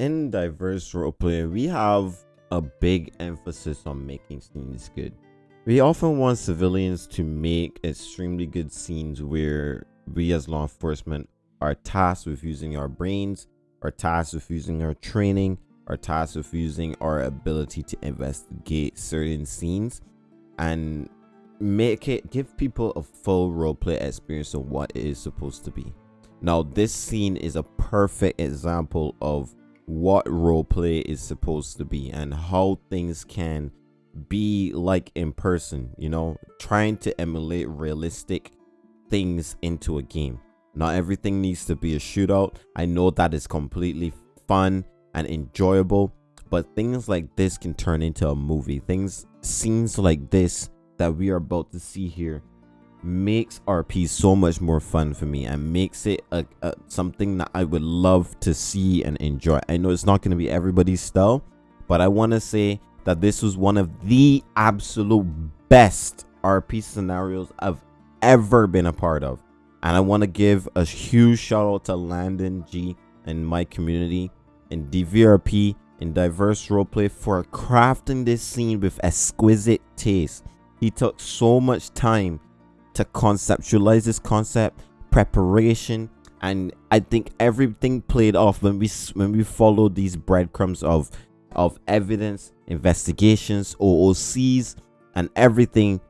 in diverse roleplay, we have a big emphasis on making scenes good. We often want civilians to make extremely good scenes where we as law enforcement are tasked with using our brains, are tasked with using our training, are tasked with using our ability to investigate certain scenes and make it give people a full roleplay experience of what it is supposed to be. Now, this scene is a perfect example of what role play is supposed to be and how things can be like in person, you know, trying to emulate realistic things into a game. Not everything needs to be a shootout. I know that is completely fun and enjoyable, but things like this can turn into a movie. Things, scenes like this that we are about to see here makes RP so much more fun for me and makes it a, a, something that I would love to see and enjoy. I know it's not going to be everybody's style, but I want to say that this was one of the absolute best RP scenarios I've ever been a part of. And I want to give a huge shout out to Landon G and my community and DVRP and diverse roleplay for crafting this scene with exquisite taste. He took so much time to conceptualize this concept, preparation, and I think everything played off when we when we followed these breadcrumbs of of evidence, investigations, OOCs, and everything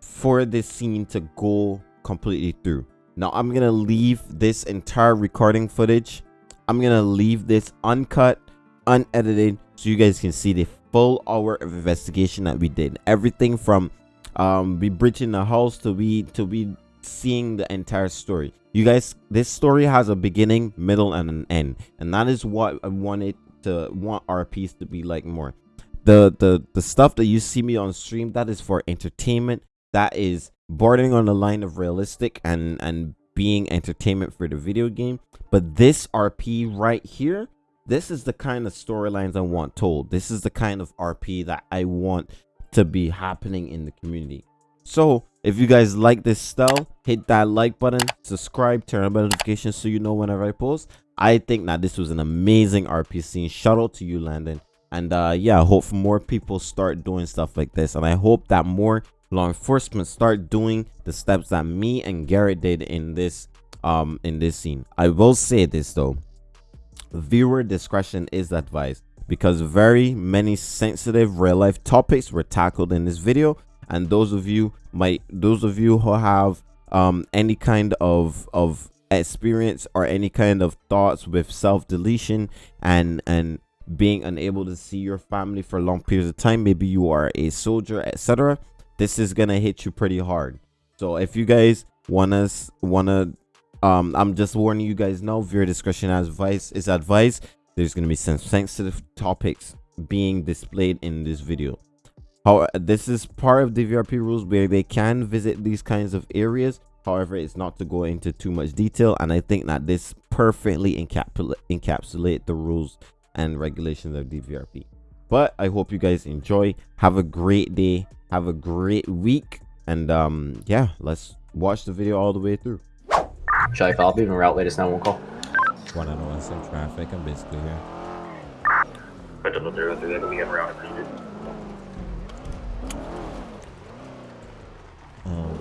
for this scene to go completely through. Now I'm gonna leave this entire recording footage. I'm gonna leave this uncut, unedited, so you guys can see the full hour of investigation that we did. Everything from um we breaching the house to be to be seeing the entire story. You guys this story has a beginning middle and an end. And that is what i wanted to want our piece to be like more. The the the stuff that you see me on stream that is for entertainment. That is bordering on the line of realistic and and being entertainment for the video game. But this rp right here this is the kind of storylines i want told. This is the kind of rp that i want to be happening in the community. So if you guys like this style, hit that like button, subscribe, turn on notifications so you know whenever I post. I think that this was an amazing RP scene. Shout out to you, Landon. And uh, yeah, I hope more people start doing stuff like this. And I hope that more law enforcement start doing the steps that me and Garrett did in this um in this scene. I will say this though. Viewer discretion is advised because very many sensitive real life topics were tackled in this video. And those of you might those of you who have um any kind of of experience or any kind of thoughts with self deletion and and being unable to see your family for long periods of time maybe you are a soldier etc this is gonna hit you pretty hard. So if you guys wanna wanna um i'm just warning you guys now viewer discretion as advice is advice there's going to be some sensitive topics being displayed in this video. How this is part of the vrp rules where they can visit these kinds of areas. However it's not to go into too much detail and i think that this perfectly encapsulate the rules and regulations of dvrp but i hope you guys enjoy. Have a great day. Have a great week. And um yeah let's watch the video all the way through. Should I follow even route latest 911 call? One out of some traffic. I'm basically here. I don't know they're they're gonna get around if needed. Um,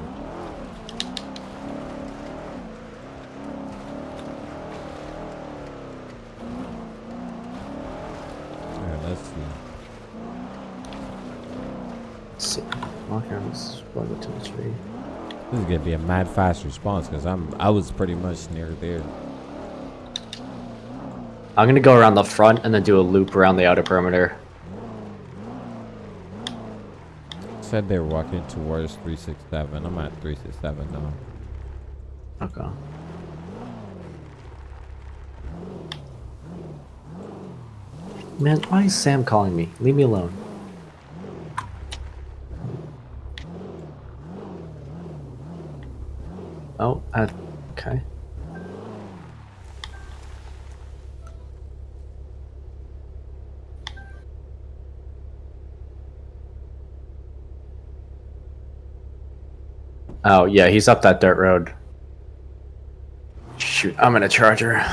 Alright, let's see. See. Walking on this plug to the tree. This is gonna be a mad fast response because I'm I was pretty much near there. I'm gonna go around the front and then do a loop around the outer perimeter. Said they were walking towards 367. I'm at 367 now. Okay. Man, why is Sam calling me? Leave me alone. Oh, uh, okay. Oh, yeah, he's up that dirt road. Shoot, I'm in a charger.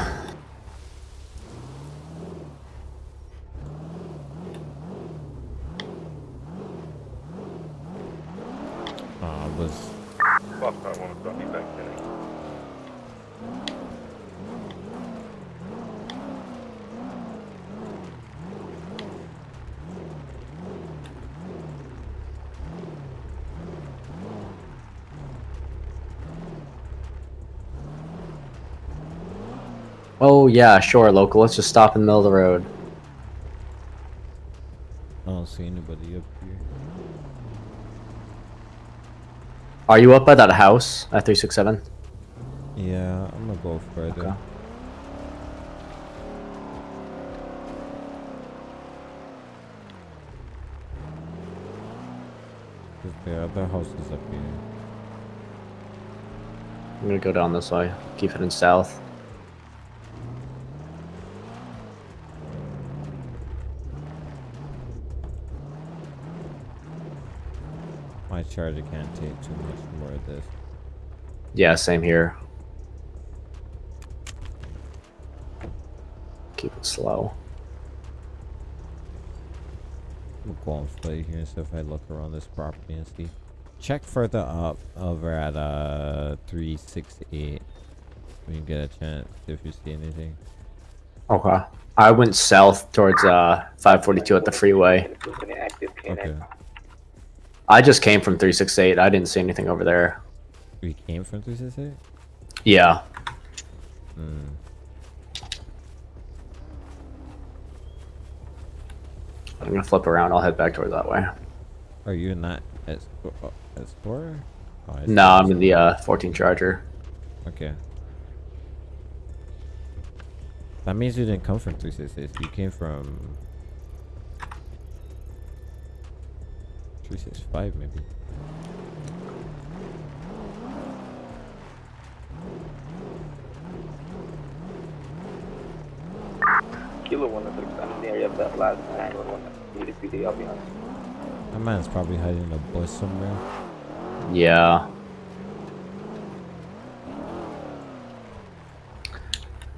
Foxtrot 1 will drop you back to Oh yeah, sure, local. Let's just stop in the middle of the road. I don't see anybody up here. Are you up by that house at 367? Yeah, I'm gonna go further. Okay. The other house is up here. I'm gonna go down this way. Keep heading south. My charger can't take too much more of this. Yeah, same here. Keep it slow. We'll go on play here and see if I look around this property and see. Check further up over at uh 368 when you get a chance if you see anything. Okay. I went south towards uh 542 at the freeway. Okay. I just came from 368. I didn't see anything over there. We came from 368? Yeah. Hmm. I'm gonna flip around. I'll head back towards that way. Are you in that at Explorer? Oh. No, I'm in the uh 14 Charger. Okay. That means you didn't come from 366. You came from 365 maybe. Kilo 106, I'm in the area of that last 911. Need I'll be honest. That man's probably hiding in a bush somewhere. Yeah.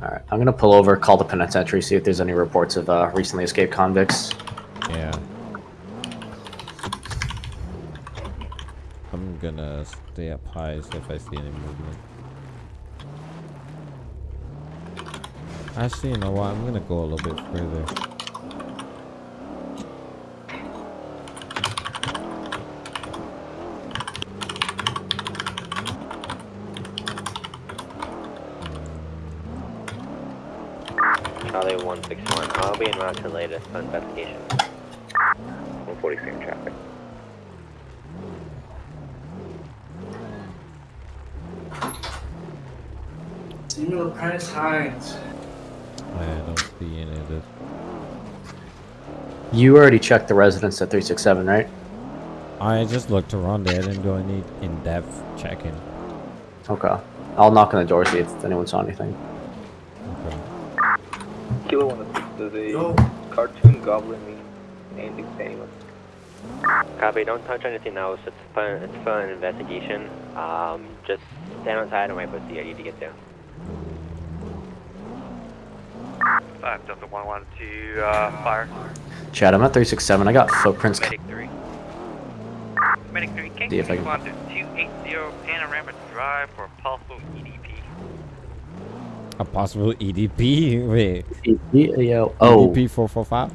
Alright, I'm gonna pull over, call the penitentiary, see if there's any reports of uh, recently escaped convicts. Yeah. I'm gonna stay up high so if I see any movement. Actually, you know what? I'm gonna go a little bit further. Charlie 161. I'll be in route to latest on investigation. 143 in traffic. Samuel Price Hines. I don't see any of this. You already checked the residence at 367, right? I just looked around there. I didn't do any in-depth checking. Okay. I'll knock on the door, see if anyone saw anything. Okay. Kilo 106, does a Yo. cartoon goblin mean anything to anyone? Copy. Don't touch anything else. It's fun. It's fun investigation. Um, just stand outside and wait for CID to get there. 5 Delta 112 to uh, fire. Chad, I'm at 367. I got footprints. Medic 3. Medic 3, can See you if I can- respond to 280 Panorama Drive for possible E EDP? A possible EDP? Wait. Yeah, oh, EDP 445?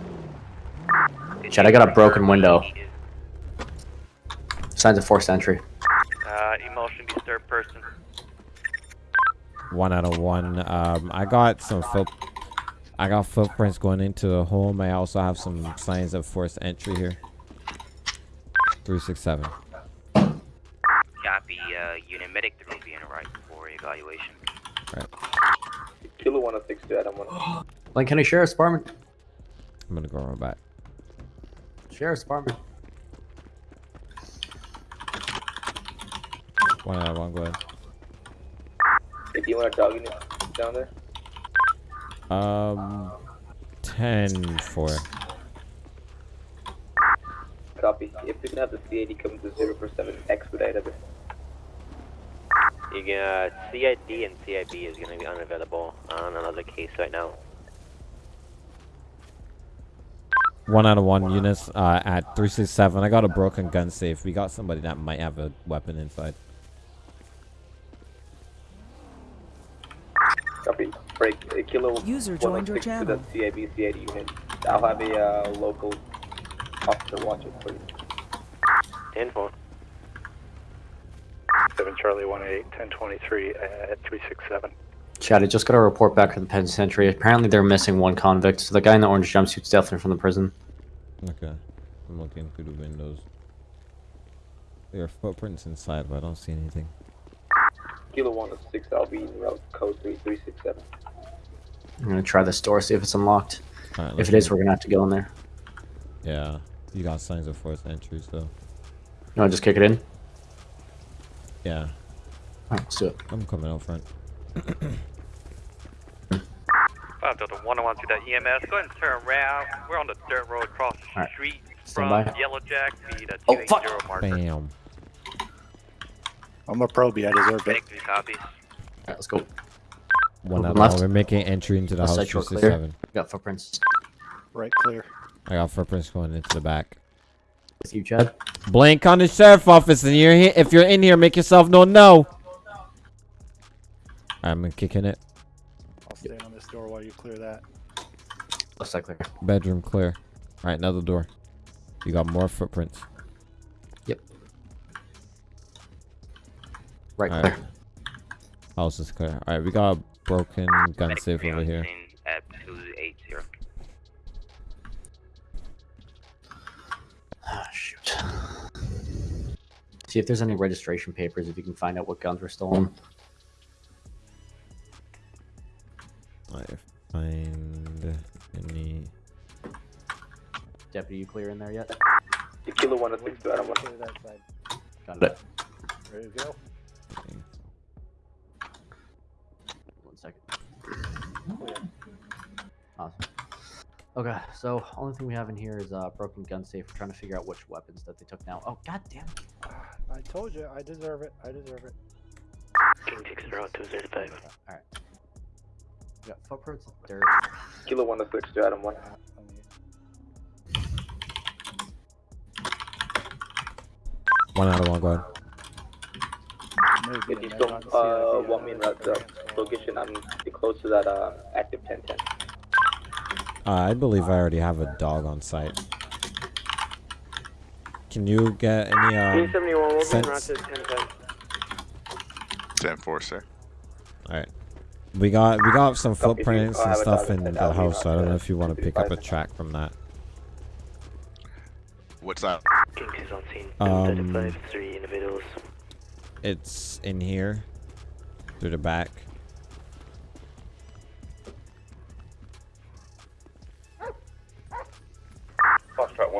Chad, I got a broken window. Signs of forced entry. Uh, emotionally disturbed person. One out of one. Um, I got some foot. I got footprints going into the home. I also have some signs of forced entry here. 367. Copy, uh, unit medic 3 will be in right for evaluation. Kilo 106 to Adam 1. Link County Sheriff's Department. I'm gonna go around back. Sheriff's Department. One out of one. Go ahead. If you want a dog unit down there, um, ten four. Copy. If we can have the CID come to zero for seven, expedite. You can, uh, CID and CIB is going to be unavailable on another case right now. One out of one, one units uh, at 367. I got a broken gun safe. We got somebody that might have a weapon inside. Copy. Kilo User joined your 106 channel. To the CIBCID unit. I'll have a uh, local officer watch it, please. 10 4. 7 Charlie 18, 1023 at 367. Chad, I just got a report back from the penitentiary. Apparently, they're missing one convict. So the guy in the orange jumpsuit's definitely from the prison. Okay. I'm looking through the windows. There are footprints inside, but I don't see anything. Kilo 106, I'll be in route code 3367. I'm gonna try this door, see if it's unlocked. Alright, If let's it is, we're gonna have to go in there. Yeah. You got signs of forced entry, so. You wanna just kick it in? Yeah. Alright, let's do it. I'm coming out front. Five Delta one one to that EMS. Go ahead and turn around. We're on the dirt road across the Alright. street Stand from by. Yellow Jack to the Oh, fuck. marker. Bam. I'm a probie, I deserve it. Thank you. Alright, let's go. One Open out of left. We're making entry into the Left house side short clear. 267. Got footprints Right, clear. I got footprints going into the back. with you, Chad. Blank on the sheriff office, and you're here. If you're in here, make yourself known. No. I'm kicking it. I'll stand on this door while you clear that. Left side clear. Bedroom clear. All right, another door. You got more footprints. Right Alright. clear. House is clear. All right, we got a broken gun Medic safe over here. scene At 280. Ah, shoot. See if there's any registration papers, if you can find out what guns were stolen. I find any. Deputy, you clear in there yet? Kilo 106 to Adam 1. Clear that side. Got it. Ready to go? One second. Awesome. Okay, so only thing we have in here is uh, broken gun safe. We're trying to figure out which weapons that they took now. Oh, god damn it. I told you, I deserve it. I deserve it. King 6 route 205. Alright. We got footprints, dirt. Kilo 106 to Adam 1. Uh, let me- One out of one. Go ahead. Maybe If you an still add-on uh, CID, want me in uh, that uh, transfer. location, I'm close to that uh, active 1010. Uh, I believe I already have a dog on site. Can you get any um? 71 will sense? route to 1010. 10 4, sir. All right. We got we got some Copy, if you- footprints and stuff in the house, so I don't know if you want to pick up a track from that. What's that? King 6 on scene. Um, 35, three individuals. It's in here, through the back.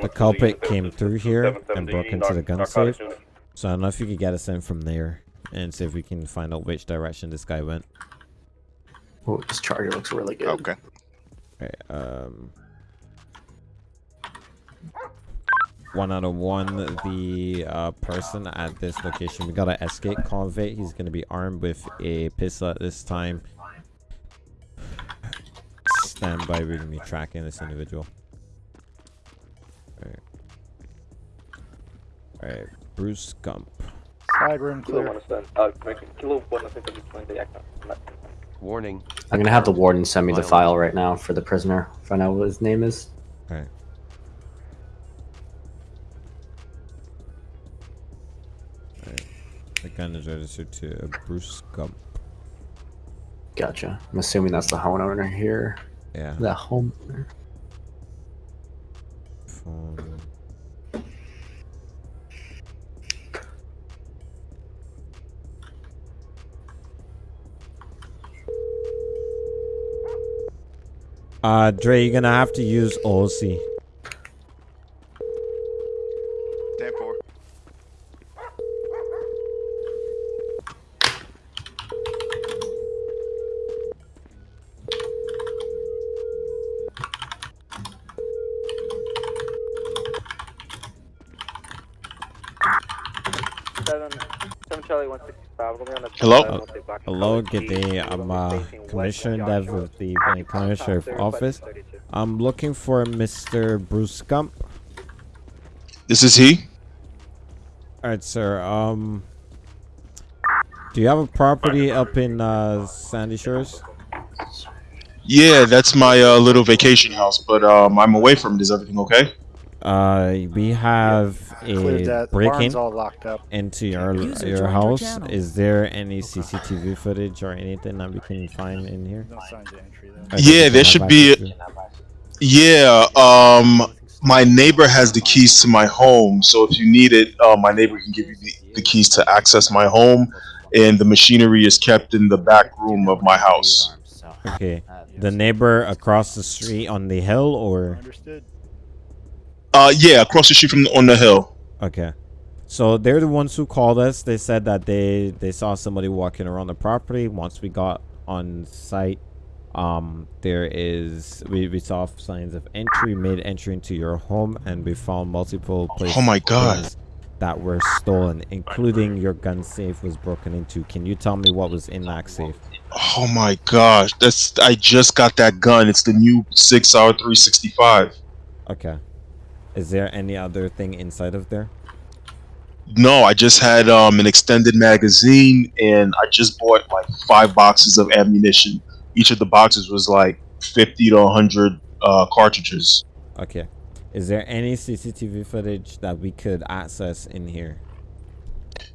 The culprit came through here and broke into the gun safe. So I don't know if you could get us in from there and see if we can find out which direction this guy went. Oh, this charger looks really good. Okay. Okay, um, one out of one. The uh, person at this location, we got an escape convict. He's gonna be armed with a pistol at this time. Stand by. We're gonna be tracking this individual. Alright. Alright, Bruce Gump. Side room clear. 107. Uh, correction. Kilo 107 is playing the active. Warning. I'm gonna have the warden send me the file right now for the prisoner. Find out what his name is. Gun is registered to Bruce Gump. Gotcha. I'm assuming that's the homeowner here. Yeah. The homeowner. Phone. Uh, Dre, you're gonna have to use OC. 10 4. Seven, seven Charlie 165. We're gonna be on the Hello? uh, we'll say block Hello, good day. I'm uh, Commissioner Dev of the Benny County Sheriff Office. I'm looking for Mr. Bruce Gump. This is he? Alright, sir. Um, do you have a property up in uh, Sandy Shores? Yeah, that's my uh, little vacation house, but um, I'm away from it. Is everything okay? Uh, we have Cleared a that. The break-in all locked up. into your User your joined your house. Is there any CCTV footage or anything that we can find in here? No entry though. I think Yeah, there should be- access Yeah. Um, my neighbor has the keys to my home, so if you need it, uh, my neighbor can give you the, the keys to access my home, and the machinery is kept in the back room of my house. Okay. The neighbor across the street on the hill, or Understood. Uh, yeah, across the street from on the hill. okay. So they're the ones who called us. They said that they they saw somebody walking around the property. Once we got on site, um, there is we, we saw signs of entry, made entry into your home, and we found multiple places. Oh my God. That were stolen, including your gun safe was broken into. Can you tell me what was in that safe? Oh my gosh, that's I just got that gun. It's the new Sig Sauer three sixty five. Okay. Is there any other thing inside of there? No, I just had um an extended magazine, and I just bought like five boxes of ammunition. Each of the boxes was like fifty to hundred uh, cartridges. Okay. Is there any CCTV footage that we could access in here?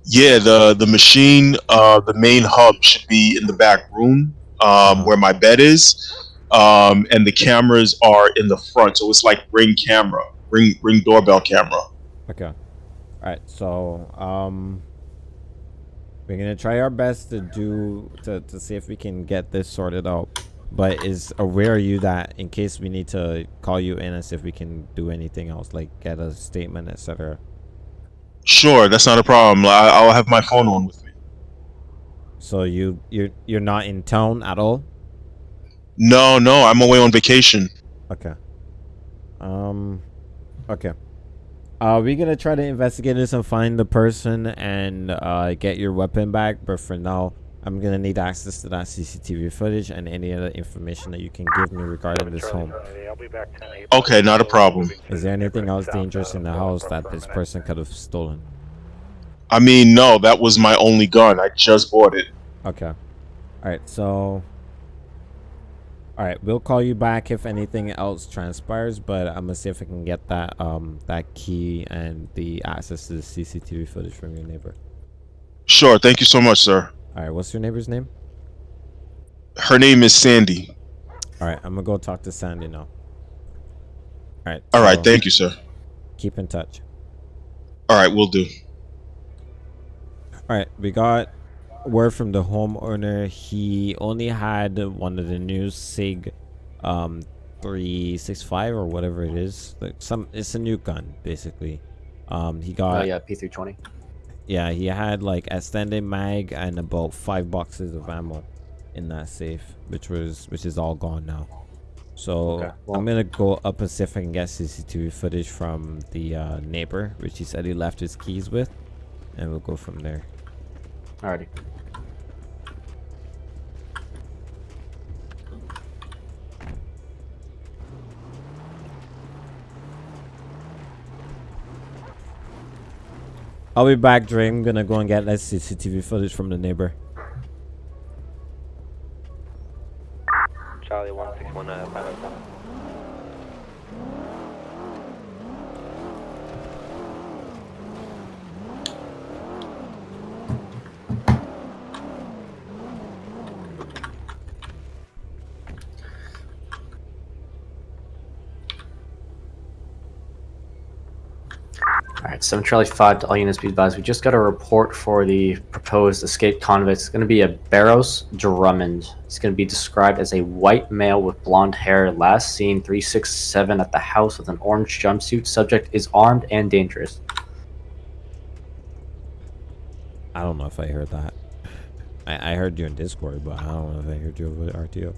Yeah, the the machine, uh, the main hub should be in the back room, um, where my bed is, um, and the cameras are in the front. So it's like ring camera, ring ring doorbell camera. Okay. All right. So, um, we're gonna try our best to do to to see if we can get this sorted out. But is aware you that in case we need to call you in and see if we can do anything else, like get a statement, etc. Sure, that's not a problem. I, I'll have my phone on with me. So you you're you're not in town at all. No, no, I'm away on vacation. Okay. Um. Okay. Uh, we're gonna try to investigate this and find the person and uh get your weapon back. But for now, I'm gonna need access to that CCTV footage and any other information that you can give me regarding this home. I'll be back 10 8. Okay, not a problem. Is there anything else dangerous in the house that this person could have stolen? I mean, no, that was my only gun. I just bought it. Okay. All right. So. All right, we'll call you back if anything else transpires, but I'm gonna see if I can get that um that key and the access to the CCTV footage from your neighbor. Sure, thank you so much, sir. All right, what's your neighbor's name? Her name is Sandy. All right, I'm gonna go talk to Sandy now. All right. All right, so thank you, sir. Keep in touch. All right, we'll do. All right, we got word from the homeowner. He only had one of the new Sig, um, three six five or whatever it is. Like some, it's a new gun basically. Um, he got Oh yeah, P320. yeah, he had like extended mag and about five boxes of ammo in that safe, which was which is all gone now. So Okay, well- I'm gonna go up and see if I can get CCTV footage from the uh, neighbor, which he said he left his keys with, and we'll go from there. Alrighty. I'll be back, Dre. I'm gonna go and get that CCTV footage from the neighbor. Charlie 161, uh, Alright, 7 Charlie 5 to all units be advised. We just got a report for the proposed escaped convict. It's going to be a Barros Drummond. It's going to be described as a white male with blonde hair, last seen 367 at the house with an orange jumpsuit. Subject is armed and dangerous. I don't know if I heard that. I, I heard you in Discord, but I don't know if I heard you over RTO.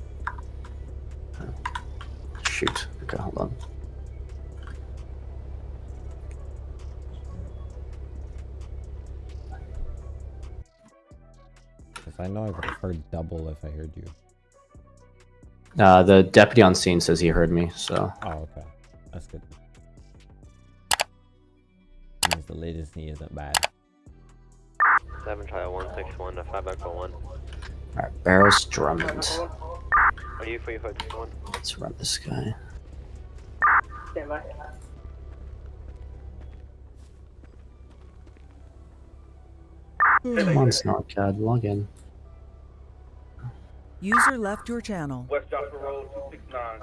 Shoot. Okay, hold on. Because I know I've heard double if I heard you. Uh, the deputy on scene says he heard me, so. Oh, okay. That's good. Means the latency isn't bad. 7 Charlie 161, uh, 5 Echo 1. Alright, Barrows Drummond. Are you for your hood? One. Let's run this guy. Stand by. Come on, SnailyCAD, log in. User left your channel. West Joshua Road, 269.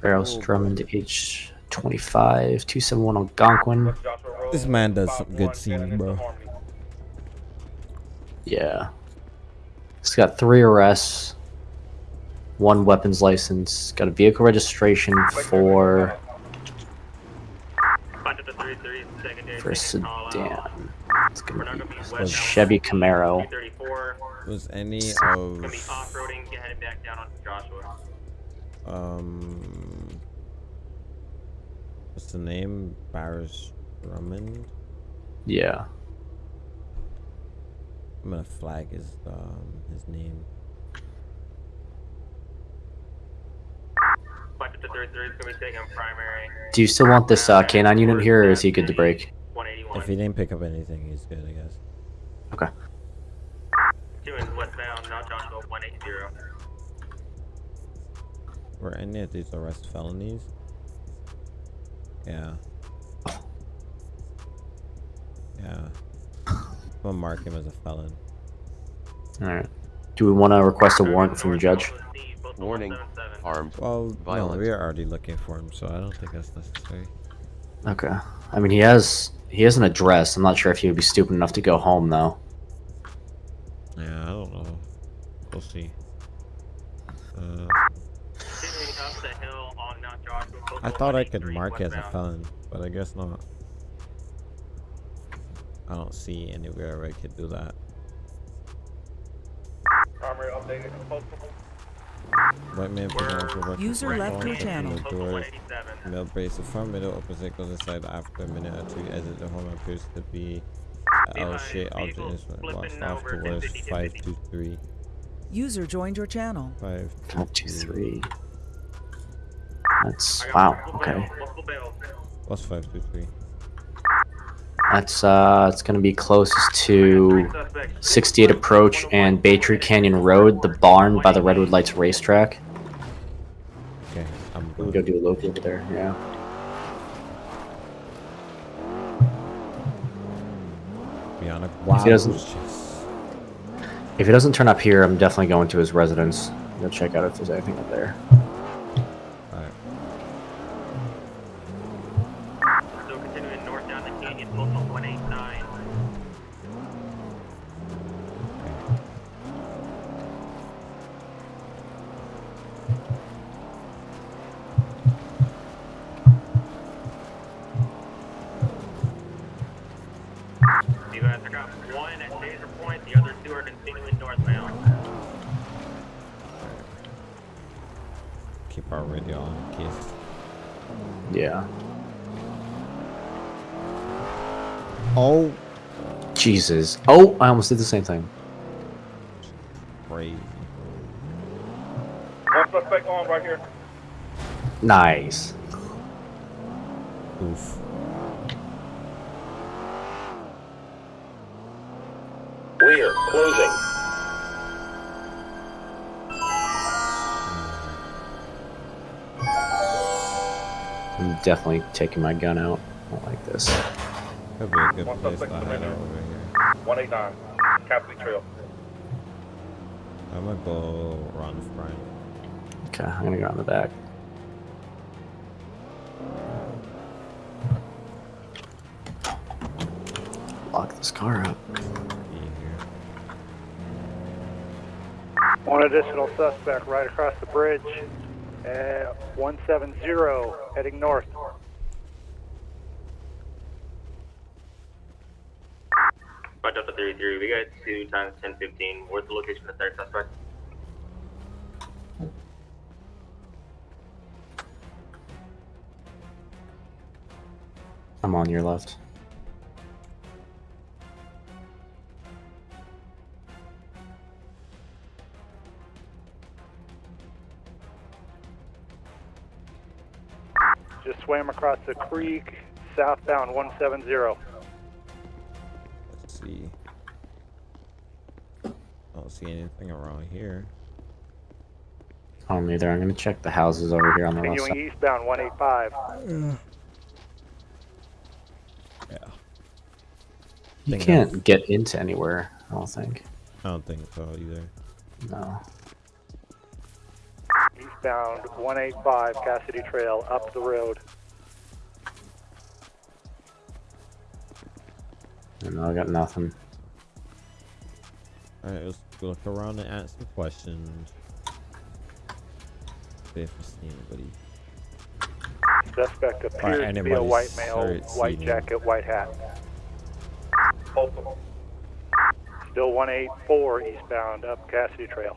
Barrows Drummond H25 271 Algonquin. West This man does some good 51, scenes, bro. Yeah. He's got three arrests, one weapons license, got a vehicle registration for for a sedan. It's gonna be a Chevy Camaro. Was any of off-roading, get headed back down on Joshua. um what's the name? Barris Drummond? Yeah. I'm gonna flag his um his name. Five to three three is gonna be taking primary. Do you still want this uh, canine unit here, or is he good to break? 181. If he didn't pick up anything, he's good, I guess. Okay. Two in westbound, now Joshua 180. Were any of these arrest felonies? Yeah. Yeah. I'm gonna mark him as a felon. Alright. Do we want to request a warrant from the judge? Warning. Armed. Well, Violent. no, we are already looking for him, so I don't think that's necessary. Okay. I mean, he has he has an address. I'm not sure if he would be stupid enough to go home though. Yeah, I don't know. We'll see. Uh, Continuing up the hill on Mount Joshua. close I thought I could mark it as a felon, but I guess not. I don't see anywhere where I could do that. Primary updated. Postal. White man put on for User left your channel. the doors, 187. Male brace the front middle opposite goes inside after a minute or two. Exit the home appears to be a L shaped object vehicle instrument blocks flipping off over towards 1050, 523. User joined your channel. 5 Five two three. That's I wow. Okay. bails, multiple bails. What's 523? That's uh, it's gonna be closest to 68 Approach and Baytree Canyon Road, the barn by the Redwood Lights racetrack. Okay, I'm good. go do a loop over there. Yeah. A If he doesn't- If he doesn't turn up here, I'm definitely going to his residence. Go check out if there's anything up there. Jesus. Oh, I almost did the same thing. crazy. One suspect on right here. Nice. Oof. Clear, closing. I'm definitely taking my gun out. I don't like this. Could be a good place to hide out over here. 189. Cassidy Trail. I'm gonna go around the front. Okay, I'm gonna go on the back. Lock this car up. One additional suspect right across the bridge uh, at 170 heading north. Five Delta 33, we two times 1015. Where's the location of the third suspect? I'm on your left. Just swam across the creek, southbound 170. See anything around here. I don't either. I'm gonna check the houses over here on the west Continuing side. eastbound 185. Yeah. You Think can't get into anywhere. I don't think. I don't think so either. No. Eastbound 185 Cassidy Trail up the road. No, I got nothing. Alright, let's go look around and ask some questions. See if we see anybody. Suspect appears to be a anybody white male, white jacket, white hat. Still 184 eastbound up Cassidy Trail.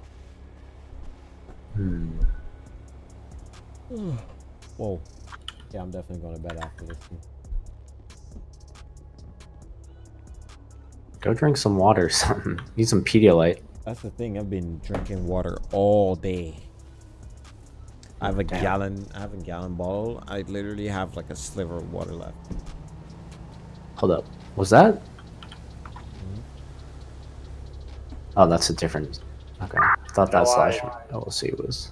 Hmm. Whoa. Yeah, I'm definitely going to bed after this one. Go drink some water or something. Need some Pedialyte. That's the thing. I've been drinking water all day. I have a Damn. gallon. I have a gallon bottle. I literally have like a sliver of water left. Hold up. Was that? Hmm? Oh, that's a different. Okay. I thought that No, I- slash LLC was.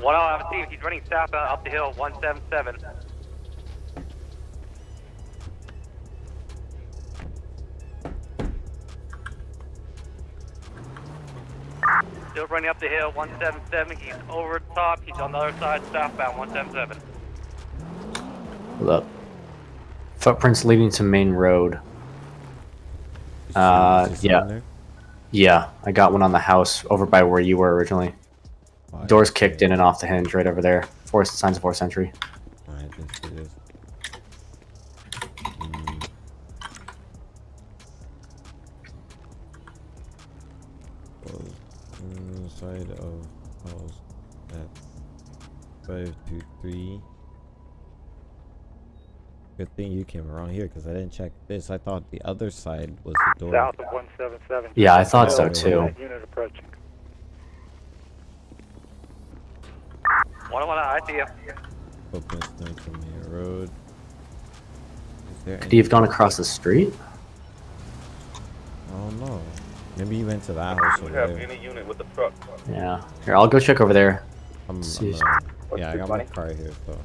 One oh, I'll have Steve. He's running southbound up the hill, 177. Still running up the hill, 177. He's over the top. He's on the other side, southbound, 177. Hold up. Footprints leading to main road. Uh, yeah. Yeah, I got one on the house over by where you were originally. Doors kicked in and off the hinge right over there. Four signs of fourth century. Alright, let's do this. Mm. Well, side of house at five two three. Good thing you came around here because I didn't check this. I thought the other side was the door. South of 177. Yeah, I thought so Oh, too. Unit approaching. One on one, I see you. Footprints down from main road. Is there Could he have gone across the street? I don't know. Maybe he went to that house over there. any unit with the truck? Yeah. Here, I'll go check over there. I'm, See. I'm, uh, What's yeah, I got my car here, so.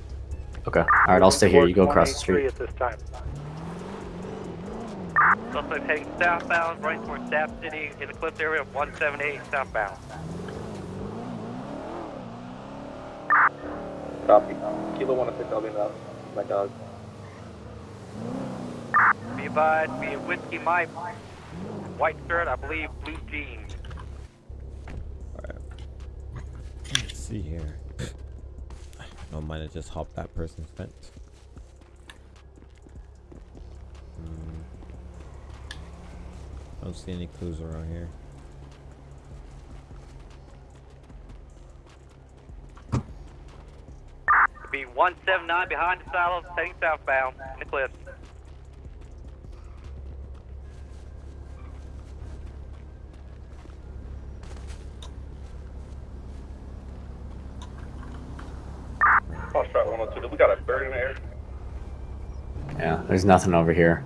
Okay. All right, I'll stay here. You go across the street. At this time. Suspect heading southbound, right towards Stab City in the cliff area of 178 southbound. Copy. Kilo 106, I'll be in the house. My dog. Be advised, be a whiskey Mike. White shirt, I believe blue jeans. Alright. Let's see here. Don't mind to just hop that person's fence. Hmm. Don't see any clues around here. Be 179 behind the silos, heading southbound in the Cliffs. Cross track 102. We got a bird in the air. Yeah, there's nothing over here.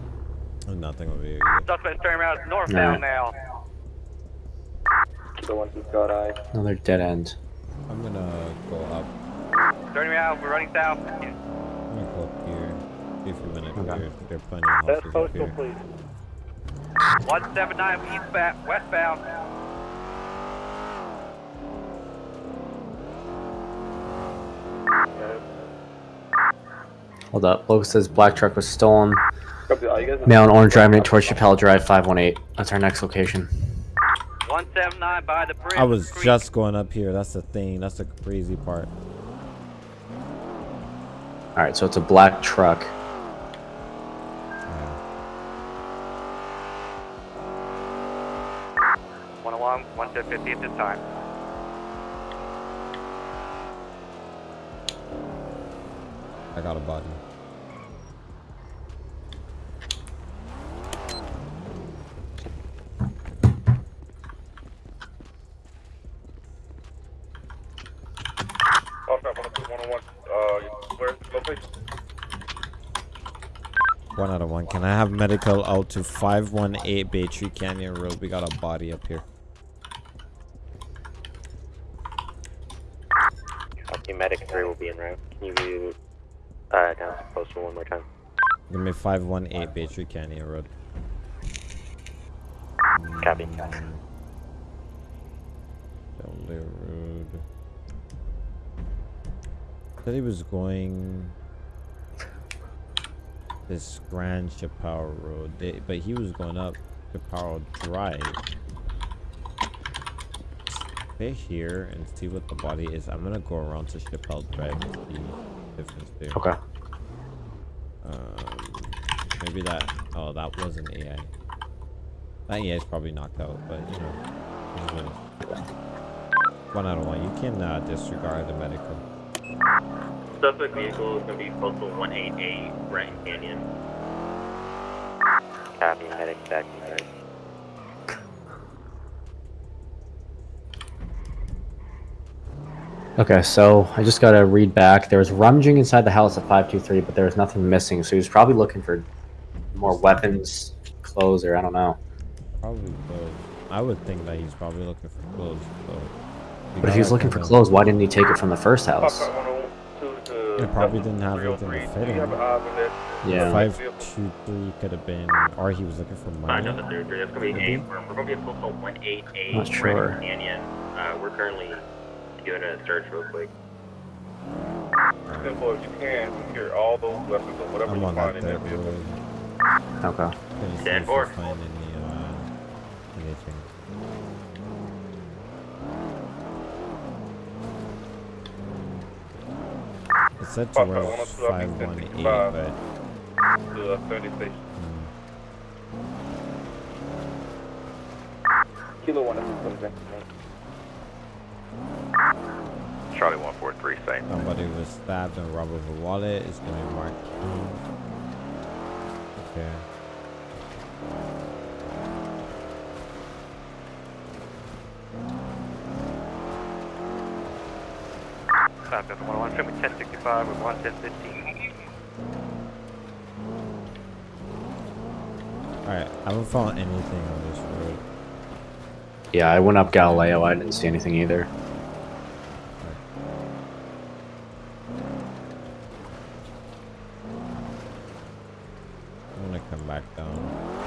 There's nothing over here. either. Suspect turning around northbound now. Kilo 12, got eye. Another dead end. I'm gonna go up. Turning around, we're running south. I'm gonna go up here. See if we went up Okay. here. There are plenty of Best houses up postal, please. 179 eastbound, westbound. Hold up. Logan says black truck was stolen. Copy. Are you guys Male and orange driving it towards Chappelle Drive 518. That's our next location. 179 by the bridge. I was Creek. just going up here. That's the thing. That's the crazy part. All right, so it's a black truck. One along, one to 50 at this time. I got a body. Can I have medical out to 518 Baytree Canyon Road? We got a body up here. Okay, medic 3 will be in route. Can you uh, down to postal one more time? Give me 518 Baytree Canyon Road. Copy. Mm. Dudley Road. Said he was going this Grand Chaparral Road, they, but he was going up Chaparral Drive. Stay here and see what the body is. I'm gonna go around to Chaparral Drive and see the difference there. Okay. Um, maybe that. Oh, that was an AI. That AI is probably knocked out, but you know, it is what it is. one out of one. You can uh, disregard the medical. Suspect vehicle is going to be postal 188 Brenton Canyon. Copy, medic back in route. Okay, so I just gotta read back. There was rummaging inside the house at 523, but there was nothing missing, so he was probably looking for more weapons, clothes, or I don't know. Probably clothes. I would think that he's probably looking for clothes. So we But if he was looking for clothes, why didn't he take it from the first house? It probably didn't have anything to fit in. Yeah. 523 could have been, or he was looking for money. Uh, no, the third That's going to be 8. We're, we're going to be at close to 188 Not sure. Canyon. Uh, we're currently doing a search real quick. Simple, as you can, secure all those weapons or whatever I'm you find in there, vehicle. Okay. 10-4. It said Papa, towards 102, I'll be 518, 1065. but To uh, 30 station. Kilo 106 Charlie 143, same. somebody was stabbed and robbed of a wallet. It's gonna be marked. King. Okay. Stop at 101, show me 1065 with 11015. Alright, I haven't found anything on this road. Yeah, I went up Galileo. I didn't see anything either. I'm gonna come back down.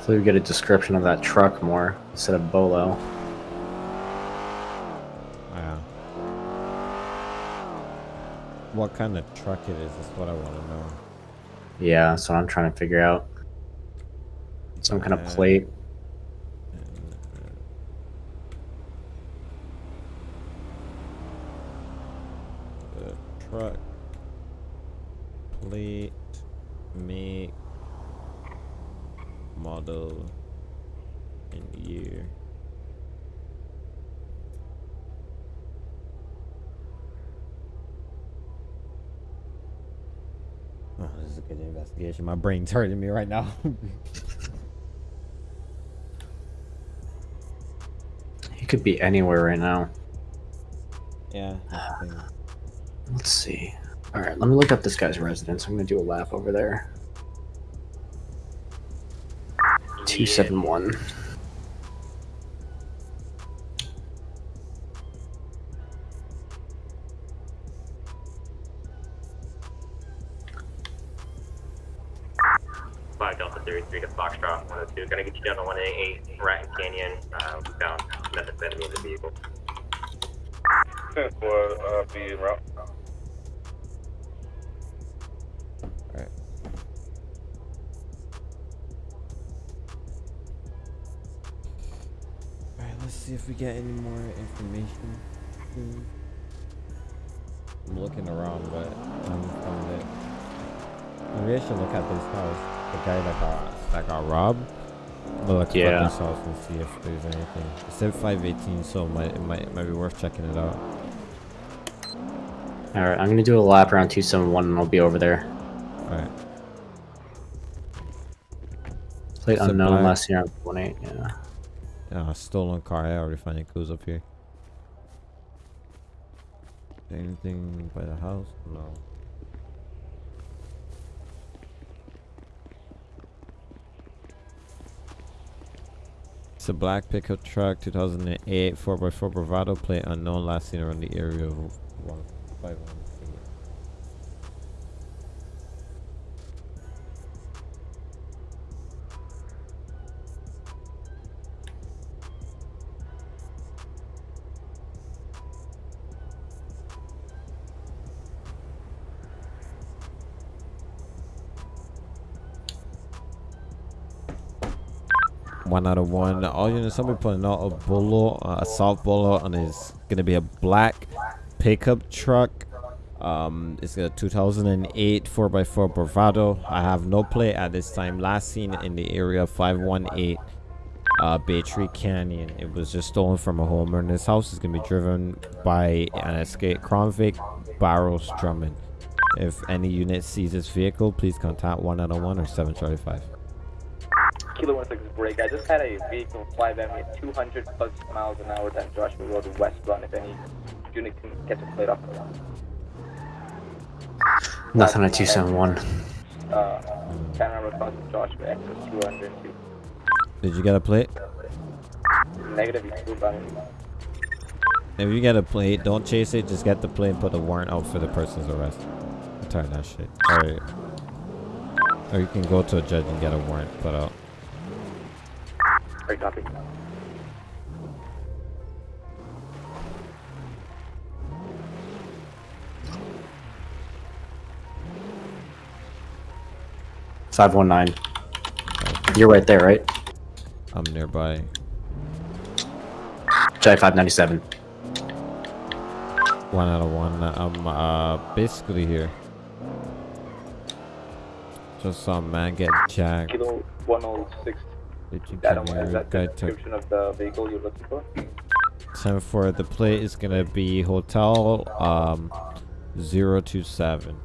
Hopefully, we get a description of that truck more instead of Bolo. Yeah. What kind of truck it is is what I want to know. Yeah, that's what I'm trying to figure out. Some kind of plate. The truck plate make model and year. Oh, this is a My brain's hurting me right now. He could be anywhere right now. yeah. Think- Let's see. All right, let me look up this guy's residence. I'm gonna do a lap over there. Two seven one. We get any more information. I'm looking around, but I haven't found it. Maybe I should look at this house. The guy that got that got robbed. I'm gonna look Yeah. at this house and see if there's anything. It said 518, so it might it might it might be worth checking it out. All right, I'm gonna do a lap around two seven one, and I'll be over there. Alright. Plate Sit unknown back. last year on one eight. Yeah. Uh, stolen car. I already finding clues up here. Anything by the house? No. It's a black pickup truck, 2008 4x4 Bravado plate unknown, last seen around the area of 151. One out of one. All units, somebody putting out a bolo, uh, assault bolo, and it's gonna be a black pickup truck. Um, it's a 2008 4x4 Bravado. I have no play at this time. Last seen in the area 518 uh, Baytree Canyon. It was just stolen from a homeowner. This house is gonna be driven by an escape Crown Vic Barrows Drummond. If any unit sees this vehicle, please contact 1 out of 1 or 7 Charlie 5. Kilo 16 break. I just had a vehicle fly by me at 200 plus miles an hour down Joshua Road westbound. If any unit can get the plate off. Nothing at 271. Uh, Panorama response to Joshua Express 202. Did you get a plate? Negative, you two about If you get a plate, don't chase it. Just get the plate and put the warrant out for the person's arrest. Turn that shit. Alright. or you can go to a judge and get a warrant put out. Great copy. Five one nine. You're right there, right? I'm nearby. Jai five ninety seven. One out of one. I'm uh basically here. Just saw a man get jacked. Kilo 106. Did you That come one, here? is that the Guy took description of the vehicle you're looking for? time for the plate is gonna be hotel um 027.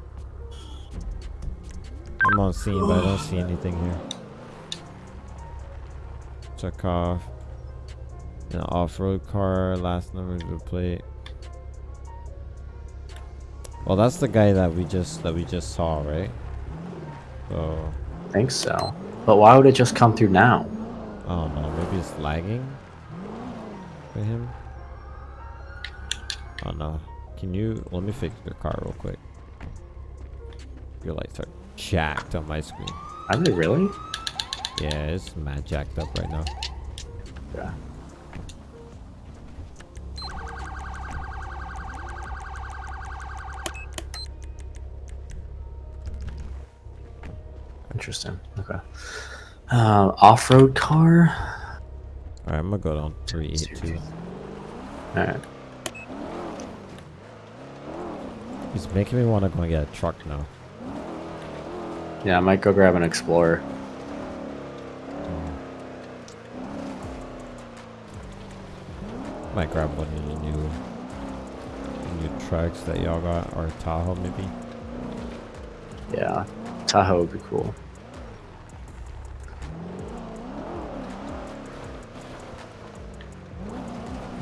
I'm on scene, but I don't see anything here. Check off. An off-road car. Last number of the plate. Well, that's the guy that we just that we just saw, right? So I think so. But why would it just come through now? Oh, I don't. Maybe it's lagging for him. Oh no. Can you let me fix your car real quick? Your lights are jacked on my screen. Are they really? Yeah, it's mad jacked up right now. Yeah. Interesting. Okay. Uh, off-road car. Alright, I'm gonna go down 382. Alright. He's making me want to go and get a truck now. Yeah, I might go grab an Explorer. Might grab one of the new new trucks that y'all got, or Tahoe maybe. Yeah, Tahoe would be cool.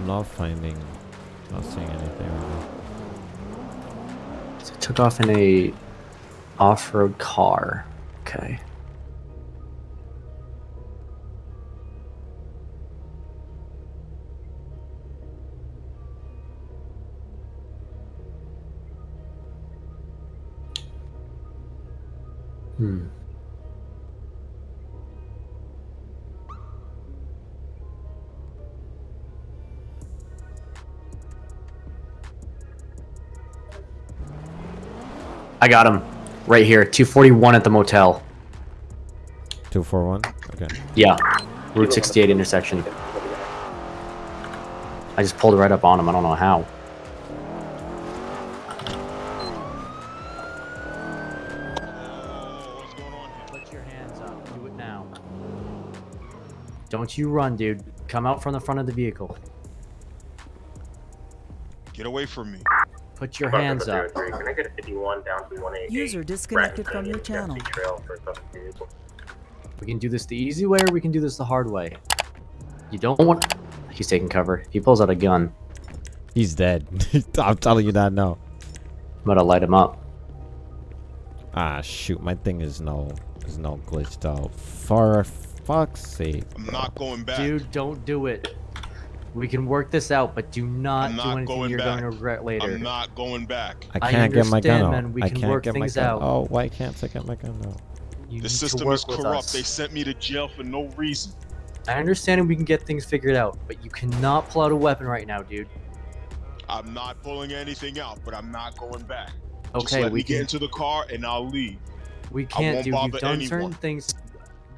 Not finding, not seeing anything now. So took off in a off-road car. Okay. Hmm. I got him. Right here. 241 at the motel. 241? Okay. Yeah. Route 68 intersection. I just pulled right up on him. I don't know how. Put your hands up. Do it now. Don't you run, dude. Come out from the front of the vehicle. Get away from me. Put your Fuck hands up. Can I get a 51 down to 188? User disconnected from your channel. Canyon, Trail for suspect vehicle. We can do this the easy way or we can do this the hard way. You don't want... He's taking cover. He pulls out a gun. He's dead. I'm telling you that now. I'm gonna light him up. Ah, shoot. My thing is no, is no glitched out. Far, fuck's sake. I'm not going back. Dude, don't do it. We can work this out, but do not, I'm do anything going you're back. going to regret later. I'm not going back. I I can't get my gun out. We I can can't work get my gun out. Oh, why can't I get my gun out? You The system is corrupt. They sent me to jail for no reason. I understand we can get things figured out, but you cannot pull out a weapon right now, dude. I'm not pulling anything out, but I'm not going back. Okay, Just Okay, let we me get into the car and I'll leave. We can't, won't dude. bother You've done anyone. certain things.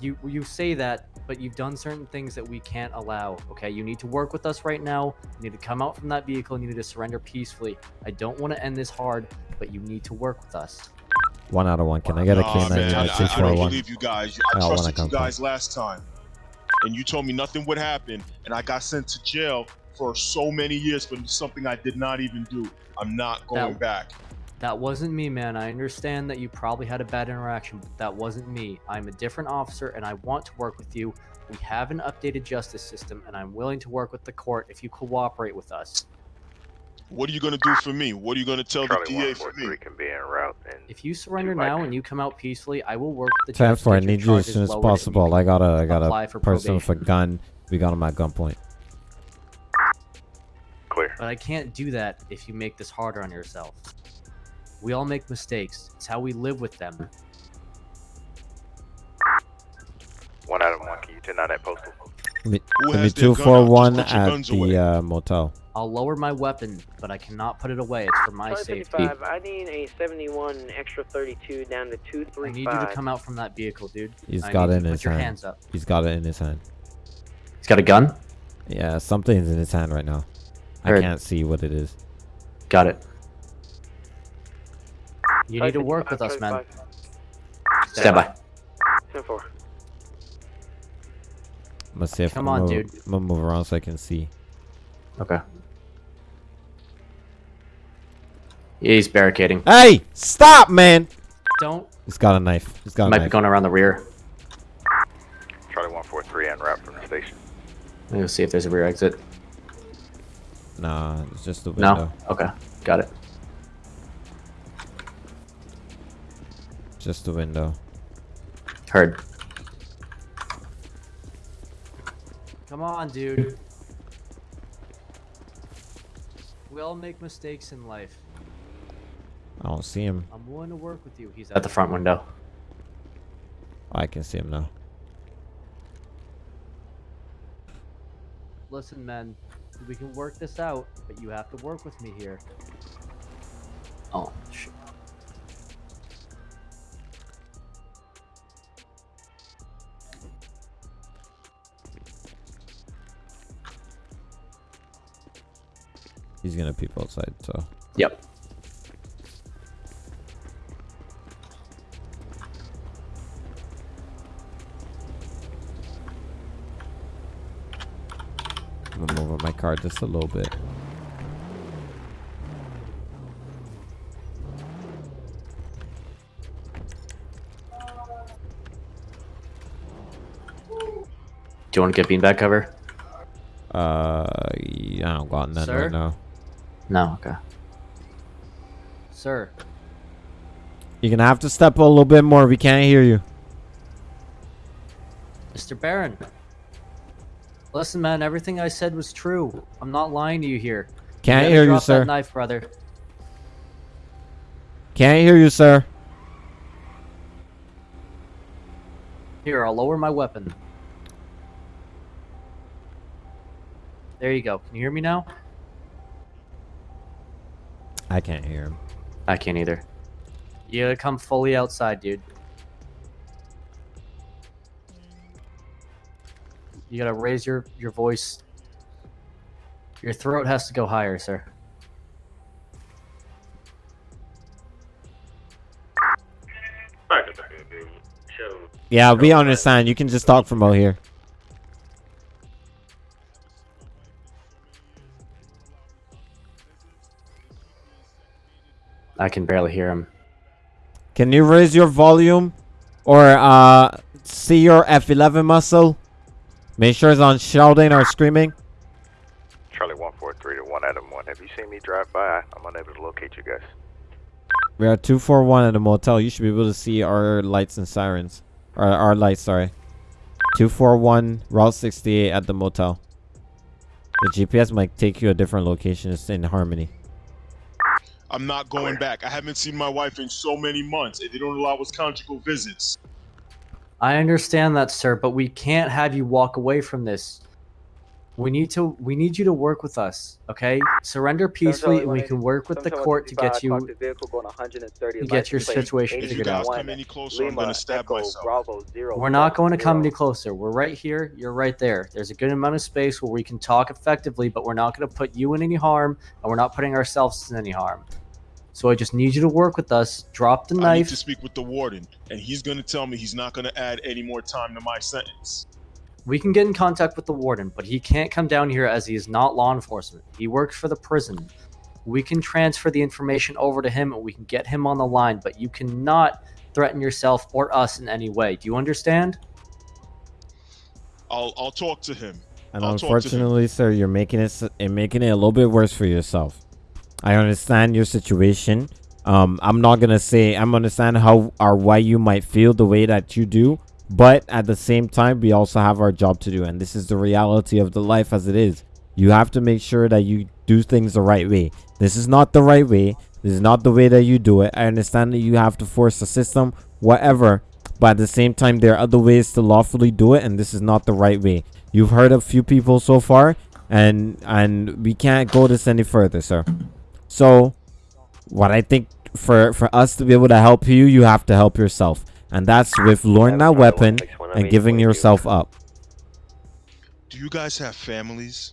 You you say that, but you've done certain things that we can't allow. Okay, you need to work with us right now. You need to come out from that vehicle. You need to surrender peacefully. I don't want to end this hard, but you need to work with us. One out of one. Can I get a Nah, K9 man, unit I, two I don't one? believe you guys. I I don't wanna trusted you come guys last time, and you told me nothing would happen, and I got sent to jail for so many years for something I did not even do. I'm not going That- back. That wasn't me, man. I understand that you probably had a bad interaction, but that wasn't me. I'm a different officer and I want to work with you. We have an updated justice system and I'm willing to work with the court if you cooperate with us. What are you gonna do for me? What are you gonna tell Charlie the DA for me? can be en route. And If you surrender now and you come out peacefully, I will work with the Ten judge to four. I need you as soon as lowered and you possible. I got a I got apply a for person with a gun. We got him at gunpoint. Clear. But I can't do that if you make this harder on yourself. We all make mistakes. It's how we live with them. One out of one. Can you turn on that postal? Give me, me has two gun four out? Just one at the uh, motel. I'll lower my weapon, but I cannot put it away. It's for my Charlie safety. 75, I need a 71 extra 32 down to I need you to come out from that vehicle, dude. He's I got it in to his put your hand. hands up. He's got it in his hand. He's got a gun? Yeah, something's in his hand right now. I can't see what it is. Got it. You need to work with us, man. 75. Stand by. 10-4. I'm gonna see if Come I'm on, gonna, dude. I'm gonna move around so I can see. Okay. He's barricading. Hey, stop, man! Don't. He's got a knife. He's got a Might be going around the rear. Charlie 143 en route from the station. Let me see if there's a rear exit. Nah, it's just the window. No? Okay. Got it. Just the window. Heard. Come on, dude. We all make mistakes in life. I don't see him. I'm willing to work with you. He's at the front window. I can see him now. Listen, men, we can work this out, but you have to work with me here. Oh, shit. He's gonna peep outside, so. Yep. I'm gonna move up my car just a little bit. Do you want to get beanbag cover? Uh, yeah, I don't got none Sir? right now. No, okay. Sir, You're gonna have to step a little bit more. We can't hear you. Mr. Baron. Listen, man, everything I said was true. I'm not lying to you here. Can't gotta hear you, sir. That knife, brother. Can't hear you, sir. Here, I'll lower my weapon. There you go. Can you hear me now? I can't hear him. I can't either. You gotta come fully outside, dude. You gotta raise your, your voice. Your throat has to go higher, sir. Show Yeah, we understand. You can just talk from out here. I can barely hear him. Can you raise your volume? Or uh see your F11 muscle? Make sure it's on shouting or screaming. Charlie 143 to 1 Adam 1. Have you seen me drive by? I'm unable to locate you guys. We are 241 at a motel. You should be able to see our lights and sirens. Or our lights, sorry. 241 Route 68 at the motel. The GPS might take you a different location. It's in Harmony. I'm not oh, going back. I haven't seen my wife in so many months, they don't allow us conjugal visits. I understand that, sir, but we can't have you walk away from this. We need to. We need you to work with us, okay? Surrender peacefully, and we can work with the court to get you to get your situation If you figured guys out. come any closer, I'm gonna stab myself. We're not going to come any closer. We're right here. You're right there. There's a good amount of space where we can talk effectively, but we're not going to put you in any harm, and we're not putting ourselves in any harm. So I just need you to work with us. Drop the knife. I need knife. to speak with the warden, and he's gonna tell me he's not gonna add any more time to my sentence. We can get in contact with the warden, but he can't come down here as he is not law enforcement. He works for the prison. We can transfer the information over to him and we can get him on the line, but you cannot threaten yourself or us in any way. Do you understand? I'll I'll talk to him. And I'll talk him. unfortunately, sir, you're making it s- and making it a little bit worse for yourself. I understand your situation. Um, I'm not gonna say I'm understand how or why you might feel the way that you do, but at the same time, we also have our job to do, and this is the reality of the life as it is. You have to make sure that you do things the right way. This is not the right way. This is not the way that you do it. I understand that you have to force the system, whatever. But at the same time, there are other ways to lawfully do it, and this is not the right way. You've heard a few people so far, and and we can't go this any further, sir. So, what I think for for us to be able to help you, you have to help yourself, and that's with luring that weapon and giving yourself up. Do you guys have families?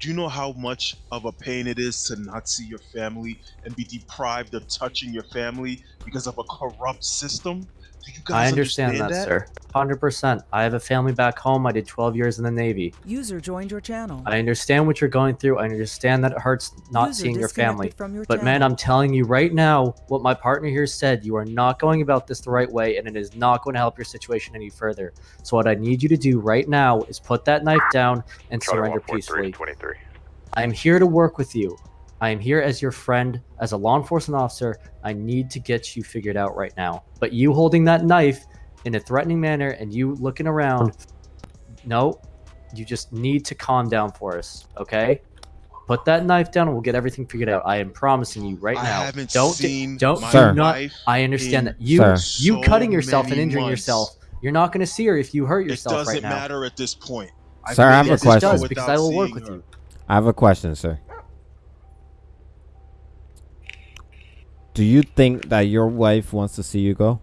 Do you know how much of a pain it is to not see your family and be deprived of touching your family because of a corrupt system? Do you guys I understand, that, sir. 100%. I have a family back home. I did 12 years in the Navy. User joined your channel. I understand what you're going through. I understand that it hurts not User seeing your family. from your But man. I'm telling you right now, what my partner here said, you are not going about this the right way, and it is not going to help your situation any further. So what I need you to do right now is put that knife down and Charlie surrender peacefully. I am here to work with you. I am here as your friend, as a law enforcement officer. I need to get you figured out right now. But you holding that knife in a threatening manner and you looking around, no, you just need to calm down for us, okay? Put that knife down and we'll get everything figured out. I am promising you right I now. haven't don't seen don't my Sir. do not. I understand that you Sir. you cutting yourself and injuring months. yourself. You're not going to see her if you hurt yourself right now. It doesn't right matter at this point. I've Sir, I have a it Yes, it does question. because I will work seeing with you. I have a question, sir. Do you think that your wife wants to see you go?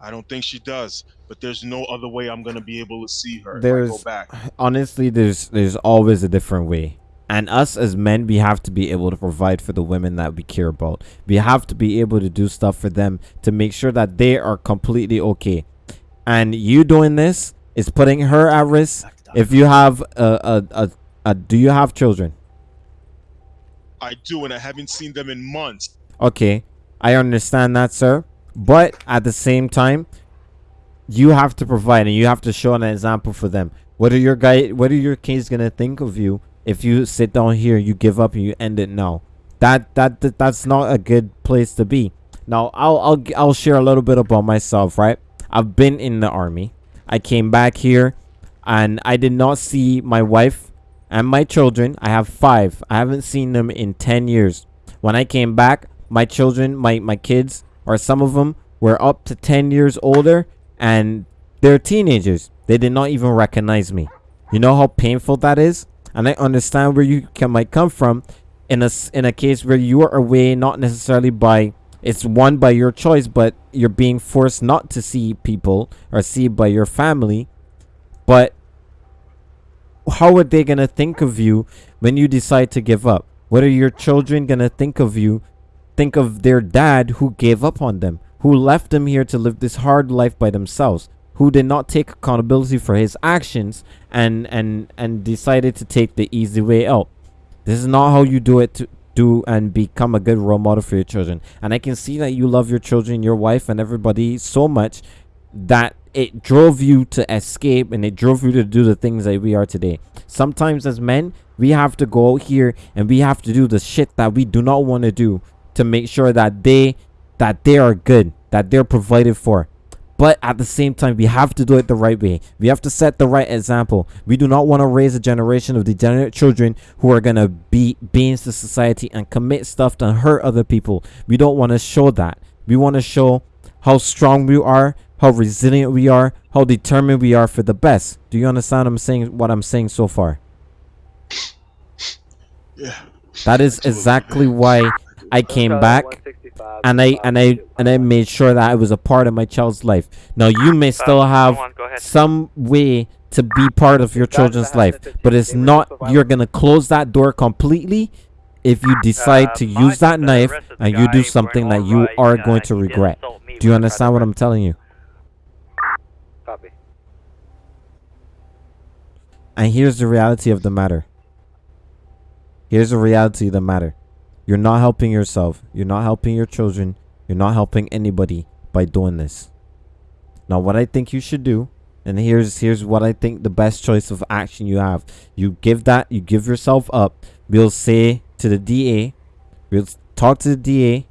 I don't think she does, but there's no other way I'm gonna be able to see her if I There's go back. honestly there's there's always a different way. And us as men, we have to be able to provide for the women that we care about. We have to be able to do stuff for them to make sure that they are completely okay. And you doing this is putting her at risk. If you have a a, a, a do you have children? I do, and I haven't seen them in months. Okay, I understand that, sir. But at the same time, you have to provide and you have to show an example for them. What are your guy? What are your kids gonna think of you if you sit down here, you give up, and you end it now? That that, that that's not a good place to be. Now, I'll I'll I'll share a little bit about myself. Right, I've been in the army. I came back here, and I did not see my wife and my children. I have five. I haven't seen them in ten years. When I came back, my children, my my kids, or some of them were up to 10 years older and they're teenagers. They did not even recognize me. You know how painful that is? And I understand where you can, might come from in a in a case where you are away not necessarily by it's one by your choice, but you're being forced not to see people or see by your family. But how are they gonna think of you when you decide to give up? What are your children gonna think of you? Think of their dad who gave up on them, who left them here to live this hard life by themselves, who did not take accountability for his actions and and and decided to take the easy way out. This is not how you do it to do and become a good role model for your children. And I can see that you love your children, your wife, and everybody so much that it drove you to escape and it drove you to do the things that we are today. Sometimes as men, we have to go out here and we have to do the shit that we do not want to do to make sure that they that they are good, that they're provided for. But at the same time, we have to do it the right way. We have to set the right example. We do not want to raise a generation of degenerate children who are going to be beings to society and commit stuff to hurt other people. We don't want to show that. We want to show how strong we are, how resilient we are, how determined we are for the best. Do you understand I'm saying what I'm saying so far? Yeah. That is exactly why I came back and I and I and I made sure that I was a part of my child's life. Now you may still have some way to be part of your children's life, but it's not you're gonna close that door completely if you decide to use that knife and you do something that you are going to regret. Do you understand what I'm telling you? Copy. And here's the reality of the matter. Here's the reality of the matter. You're not helping yourself. You're not helping your children. You're not helping anybody by doing this. Now, what I think you should do, and here's here's what I think the best choice of action you have. You give that. You give yourself up. We'll say to the DA. We'll talk to the DA.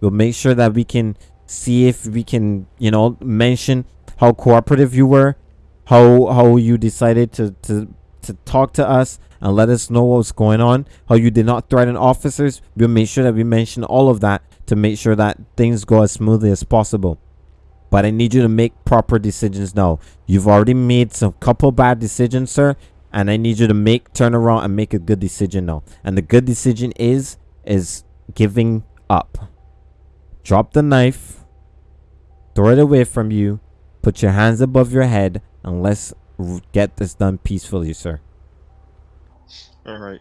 We'll make sure that we can see if we can, you know, mention how cooperative you were, how how you decided to to to talk to us and let us know what's going on, how you did not threaten officers. We'll make sure that we mention all of that to make sure that things go as smoothly as possible. But I need you to make proper decisions now. You've already made some couple bad decisions, sir, and I need you to make turn around and make a good decision now. And the good decision is is giving up. Drop the knife, throw it away from you, put your hands above your head, and let's r- get this done peacefully, sir. All right.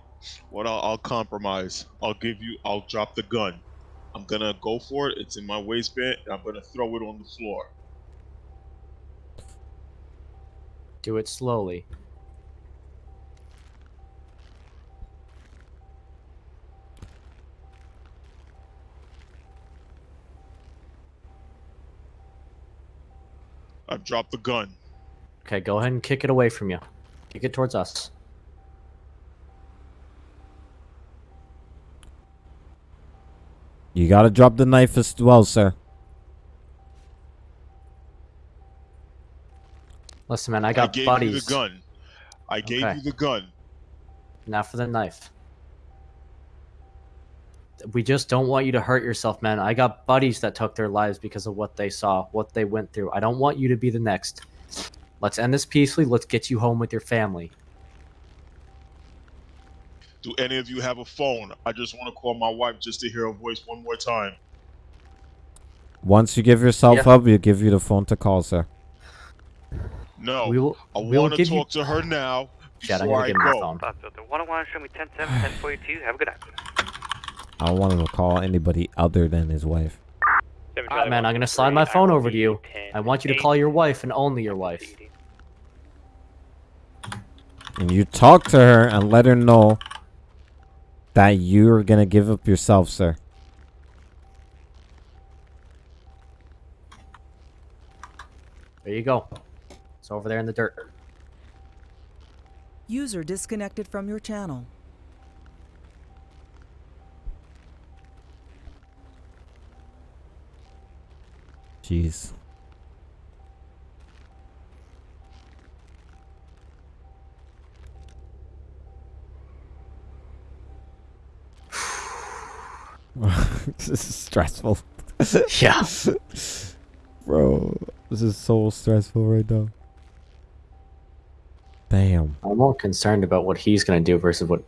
What I'll, I'll compromise. I'll give you. I'll drop the gun. I'm gonna go for it. It's in my waistband. And I'm gonna throw it on the floor. Do it slowly. I've dropped the gun. Okay, go ahead and kick it away from you. Kick it towards us. You gotta drop the knife as well, sir. Listen, man, I got gave buddies. you the gun. I gave Okay. you the gun. Now for the knife. We just don't want you to hurt yourself, man. I got buddies that took their lives because of what they saw, what they went through. I don't want you to be the next. Let's end this peacefully. Let's get you home with your family. Do any of you have a phone? I just want to call my wife just to hear her voice one more time. Once you give yourself Yeah. up, we'll give you the phone to call, sir. No, We will- I we will want to give you- talk to her now Chad, I'm before gonna I give him the go. phone. Bob 101, show me 10-7, 1042. Have a good night. I don't want him to call anybody other than his wife. Alright, man, I'm gonna slide my phone over to you. I want you to call your wife and only your wife. And you talk to her and let her know that you're gonna give up yourself, sir. There you go. It's over there in the dirt. User disconnected from your channel. Jeez. this is stressful. Yeah. Bro, this is so stressful right now. Damn. I'm more concerned about what he's gonna do versus what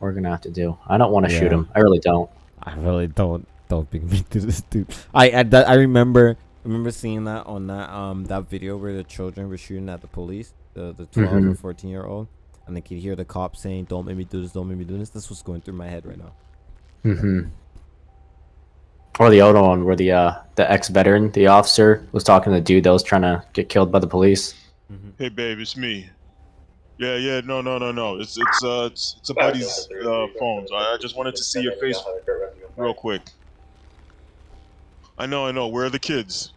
we're gonna have to do. I don't want to shoot him. I really don't. I really don't don't make me do this, dude. I I, that, I remember I remember seeing that on that um that video where the children were shooting at the police, the the 12 or Mhm. 14 year old, and they could hear the cops saying, "Don't make me do this, don't make me do this." This was going through my head right now. Mm-hmm. Or the other one where the uh the ex veteran, the officer, was talking to the dude that was trying to get killed by the police. Hey, babe, it's me. Yeah, yeah, no, no, no, no. It's it's uh it's, it's a buddy's uh, phone. I I just wanted to see your face real quick. I know, I know. Where are the kids?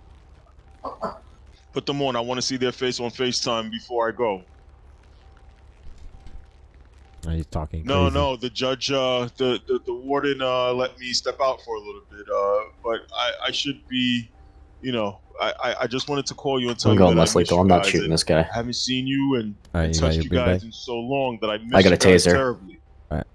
Put them on. I want to see their face on FaceTime before I go. Are you talking? No, crazy? no, the judge, uh, the, the the warden, uh, let me step out for a little bit. Uh, but I, I should be, you know, I, I, I just wanted to call you and tell I'm you going that I less miss lethal. you I'm not shooting this guy. I haven't seen you and, All right, and you touched you guys bag? in so long that I miss I got you a guys taser. terribly. All right.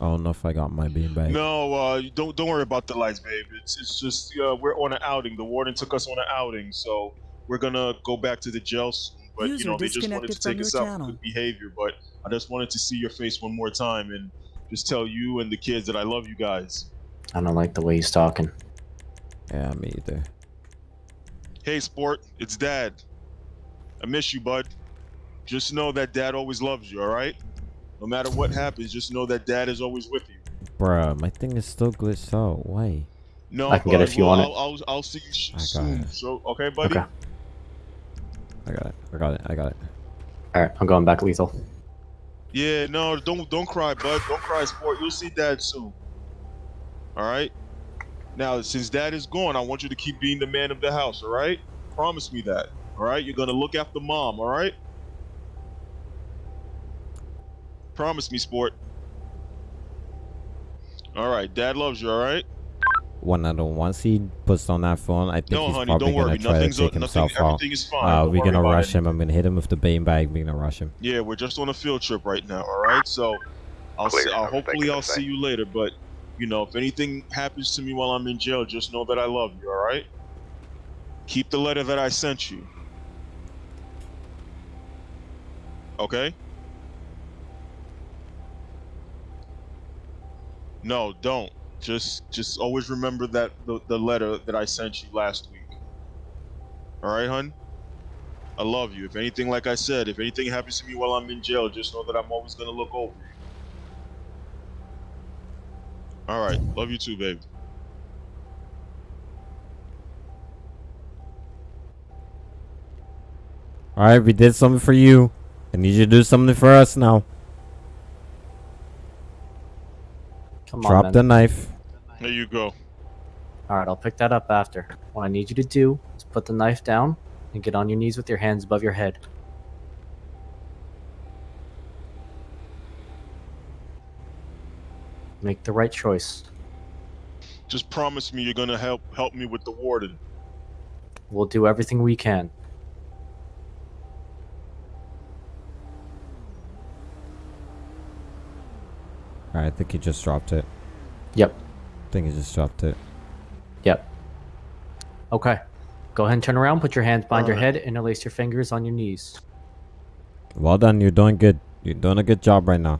I don't know if I got my beanbag. No, uh, don't don't worry about the lights, babe. It's it's just uh, we're on an outing. The warden took us on an outing, so we're gonna go back to the jail soon. But you know, they just wanted to take from us your out channel. for good behavior. But I just wanted to see your face one more time and just tell you and the kids that I love you guys. I don't like the way he's talking. Yeah, me either. Hey, sport, it's Dad. I miss you, bud. Just know that Dad always loves you. All right. No matter what happens, just know that Dad is always with you. Bruh, my thing is still glitched out. Why? No, I can get it bud, if you well, want it. I'll, I'll, I'll see you sh- I got soon. So, okay, buddy. Okay. I got it. I got it. I got it. All right, I'm going back lethal. Yeah, no, don't don't cry, bud. Don't cry, sport. You'll see dad soon. All right. Now, since dad is gone, I want you to keep being the man of the house. All right. Promise me that. All right. You're gonna look after mom. All right. Promise me, sport. All right. Dad loves you. All right. One other once he puts on that phone, I think No, he's honey, probably gonna worry. try Nothing's to take nothing- himself out. everything is fine. Uh, we're gonna about rush it. him. I'm gonna hit him with the beanbag. We're gonna rush him. Yeah, we're just on a field trip right now. All right. So, I'll Clear, see. I'll, hopefully I'll see you later. But you know, if anything happens to me while I'm in jail, just know that I love you. All right. Keep the letter that I sent you. Okay. No, don't. Just, just always remember that the, the letter that I sent you last week. All right, hun. I love you. If anything, like I said, if anything happens to me while I'm in jail, just know that I'm always gonna look over you. All right. Love you too, babe. All right, we did something for you. I need you to do something for us now. Come Drop on, the knife. There you go. All right, I'll pick that up after. What I need you to do is put the knife down and get on your knees with your hands above your head. Make the right choice. Just promise me you're gonna help help me with the warden. We'll do everything we can. All right, I think he just dropped it. Yep. I think he just dropped it. Yep. Okay. Go ahead and turn around, put your hands behind your Alright. head, interlace your fingers on your knees. Well done. You're doing good. You're doing a good job right now.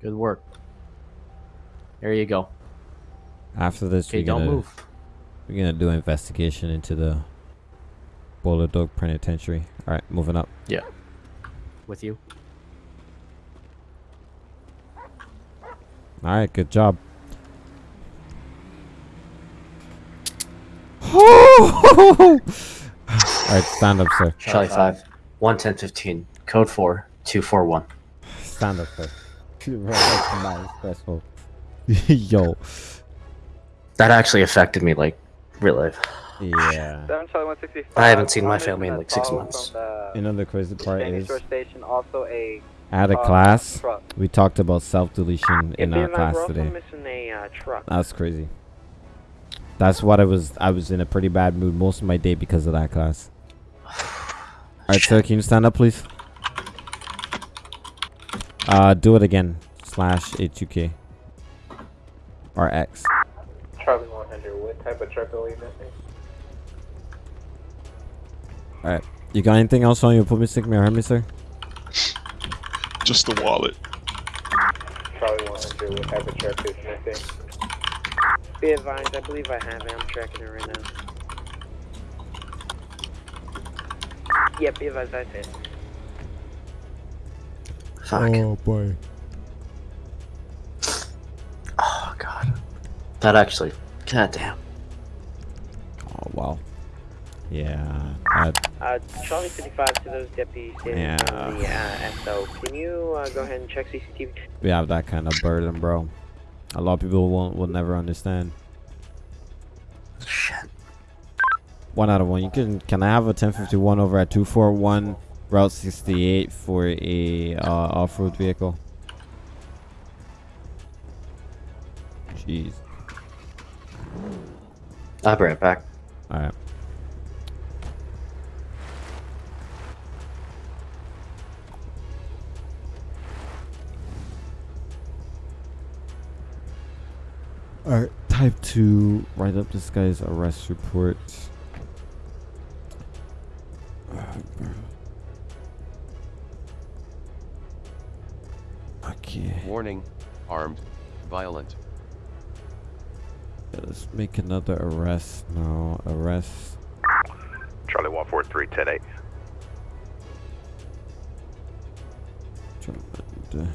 Good work. There you go. After this, Okay, we're don't gonna move. we're gonna do investigation into the Bolingbroke Penitentiary. All right, moving up. Yeah. With you. All right, good job. All right, stand up, sir. Charlie 5, 11015, code 4, 241. Stand up, sir. That's nice, stressful. Yo, That actually affected me, like, real life. Yeah. I haven't seen my family in like six months. You know the crazy part is, station, also a at a uh, class, we talked about self-deletion in our class today. missing a uh, truck. That's crazy. That's what I was. I was in a pretty bad mood most of my day because of that class. All right, sir, can you stand up, please? Uh, do it again. Slash A2K. Or X. Charlie 100, what type of truck are we missing? All right. You got anything else on you? Put me, stick me, or hurt me, sir? Just the wallet. Charlie 100, what type of truck is missing? Be advised, I believe I have it. I'm tracking it right now. Yeah, be advised, that's it. Fuck. Oh boy. Oh, God. That actually. God damn. Oh wow. Yeah. That, Uh, Charlie 55 to those deputies standing on the Yeah. uh, SO. Can you uh, go ahead and check CCTV? we have that kind of burden, bro. A lot of people won't will never understand. Shit. One out of one. You can can I have a 1051 over at 241 Route 68 for a uh, off-road vehicle? Jeez. I'll be right back. All right. Alright, type 2, write up this guy's arrest report. Uh, okay. Warning. Armed. Violent. Yeah, let's make another arrest now. Arrest. Charlie 143, 10 8. Drummond.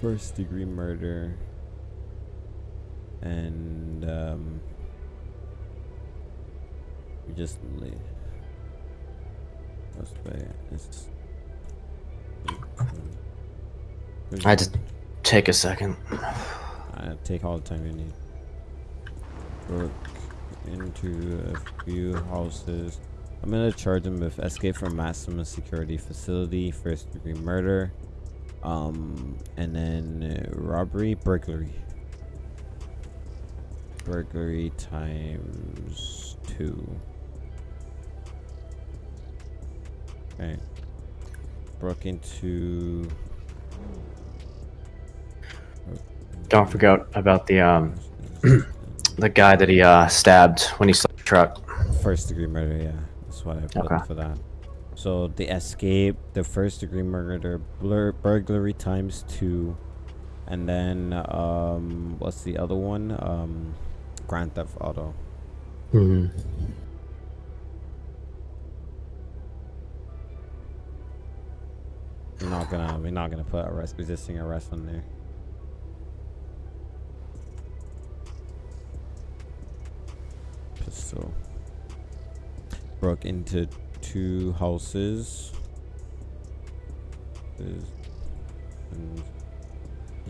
First degree murder. And, um. We just leave. Suspect is. I just take a second. Uh, take all the time you need. Broke into a few houses. I'm gonna charge him with escape from maximum security facility, first degree murder, um, and then uh, robbery, burglary. Burglary times two. Okay. Broke into. Don't forget about the um the guy that he uh stabbed when he stole the truck. First degree murder, yeah. That's what I put Okay. for that. So the escape, the first degree murder, blur, burglary times two, and then um, what's the other one? Um, Grand Theft Auto. hmm We're not gonna, we're not gonna put arrest, resisting arrest on there. Pistol. Broke into two houses.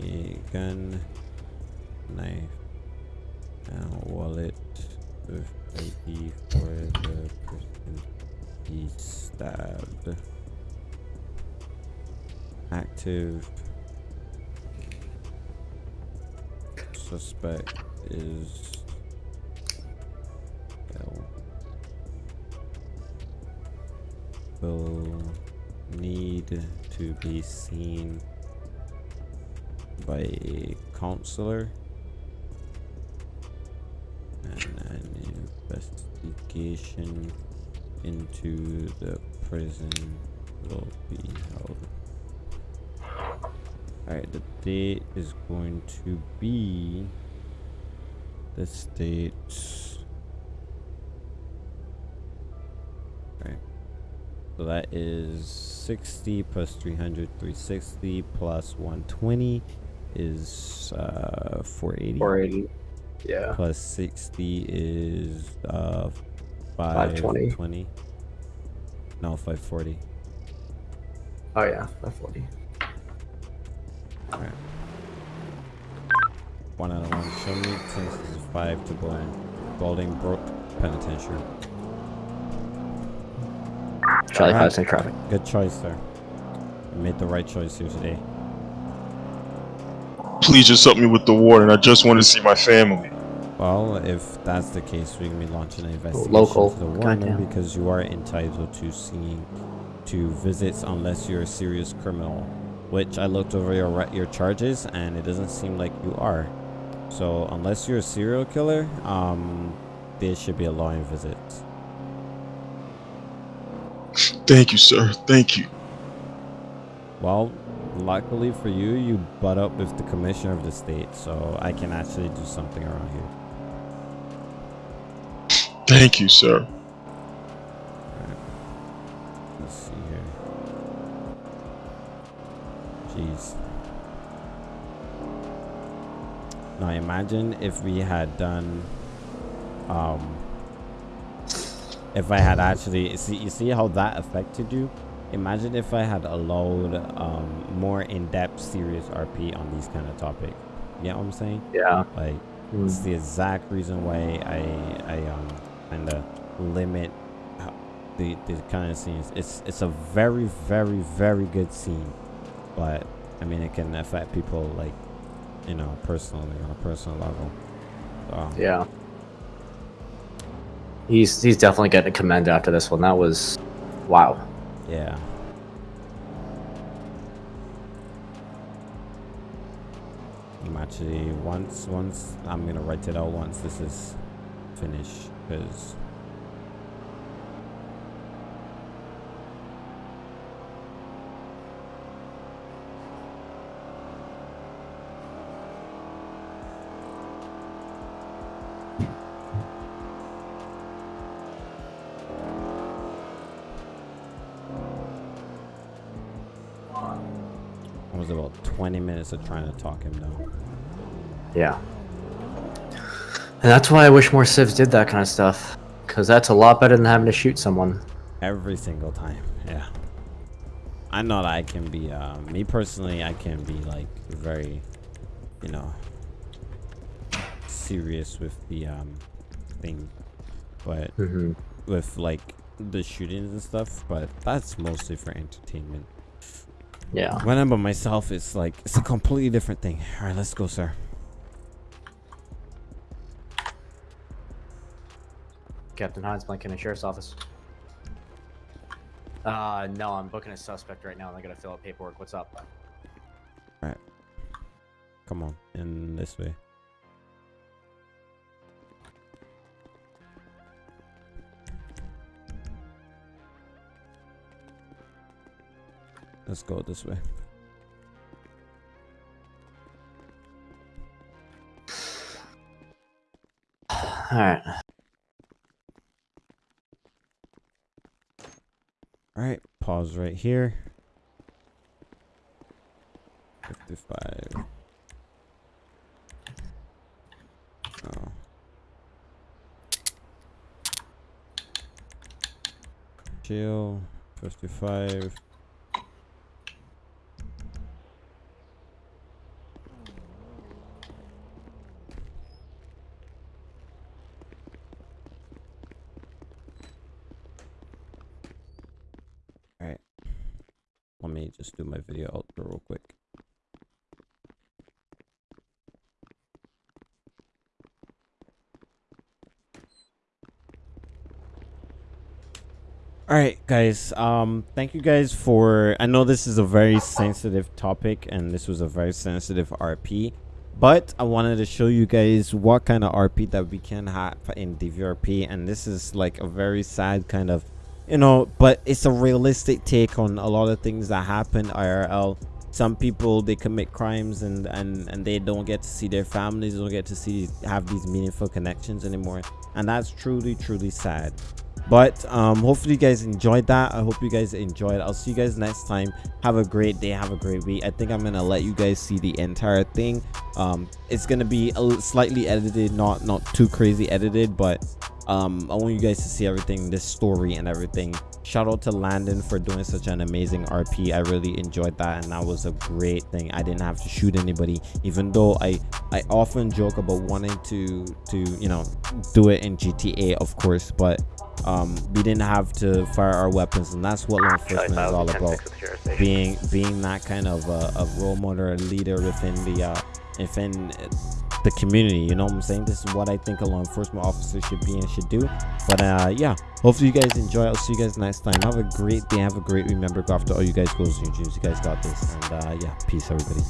A gun, knife, and wallet with ID for the person he stabbed. Active suspect is will need to be seen by a counselor and an investigation into the prison will be held. Alright, the date is going to be the date. So that is 60 plus 300, 360 plus 120 is uh 480. 480. Yeah. Plus 60 is uh 520. 520. No, 540. Oh yeah, that's forty. Alright. One out of one. Show me since this is five to Bowling. Bolingbroke Penitentiary. Charlie Alright. five six traffic. Good choice, sir. You made the right choice here today. Please just help me with the warden. I just want to see my family. Well, if that's the case, we're gonna be launching an investigation local. to the warden Goddamn. because you are entitled to seeing to visits unless you're a serious criminal. Which I looked over your your charges and it doesn't seem like you are. So unless you're a serial killer, um, there should be a allowing visits. Thank you, sir. Thank you. Well, luckily for you, you butt up with the commissioner of the state, so I can actually do something around here. Thank you, sir. Let's see here. Jeez. Now imagine if we had done um if I had actually see you see how that affected you. Imagine if I had allowed um, more in-depth, serious RP on these kind of topics. You know what I'm saying? Yeah. Like it's the exact reason why I I um kind of limit the the kind of scenes. It's it's a very very very good scene, but I mean it can affect people like you know personally on a personal level. So, Yeah. He's he's definitely getting commended after this one. That was, wow. Yeah. I'm actually once once I'm gonna write it out once this is finished because 20 minutes of trying to talk him down. Yeah. And that's why I wish more civs did that kind of stuff. Because that's a lot better than having to shoot someone. Every single time, yeah. I know that I can be, uh, me personally, I can be like very, you know, serious with the um thing, but Mhm. with like the shootings and stuff. But that's mostly for entertainment. Yeah. When I'm by myself, it's like it's a completely different thing. All right, let's go, sir. Captain Hines, Lincoln, Sheriff's Office. Uh, no, I'm booking a suspect right now and I gotta fill out paperwork. What's up? All right, come on, in this way. Let's go this way. Alright. All right, pause right here. 55. Oh. Chill. 55. Alright. Let me just do my video outro real quick. All right, guys. Um, thank you guys for. I know this is a very sensitive topic, and this was a very sensitive RP, but I wanted to show you guys what kind of RP that we can have in DVRP, and this is like a very sad kind of, you know, but it's a realistic take on a lot of things that happen IRL. Some people they commit crimes and and and they don't get to see their families, don't get to see have these meaningful connections anymore, and that's truly truly sad but um hopefully you guys enjoyed that. I hope you guys enjoyed i'll see you guys next time. Have a great day. Have a great week. I think i'm gonna let you guys see the entire thing. Um it's gonna be slightly edited not not too crazy edited but um i want you guys to see everything this story and everything. Shout out to landon for doing such an amazing rp i really enjoyed that and that was a great thing. I didn't have to shoot anybody even though i i often joke about wanting to to you know do it in gta of course but um we didn't have to fire our weapons and that's what law enforcement is all about. being being that kind of uh, a role model or leader within the uh within the community you know what i'm saying? This is what i think a law enforcement officer should be and should do. But uh yeah. Hopefully you guys enjoy. I'll see you guys next time. Have a great day. Have a great remember go after all you guys. And dreams you guys got this. And uh yeah. Peace everybody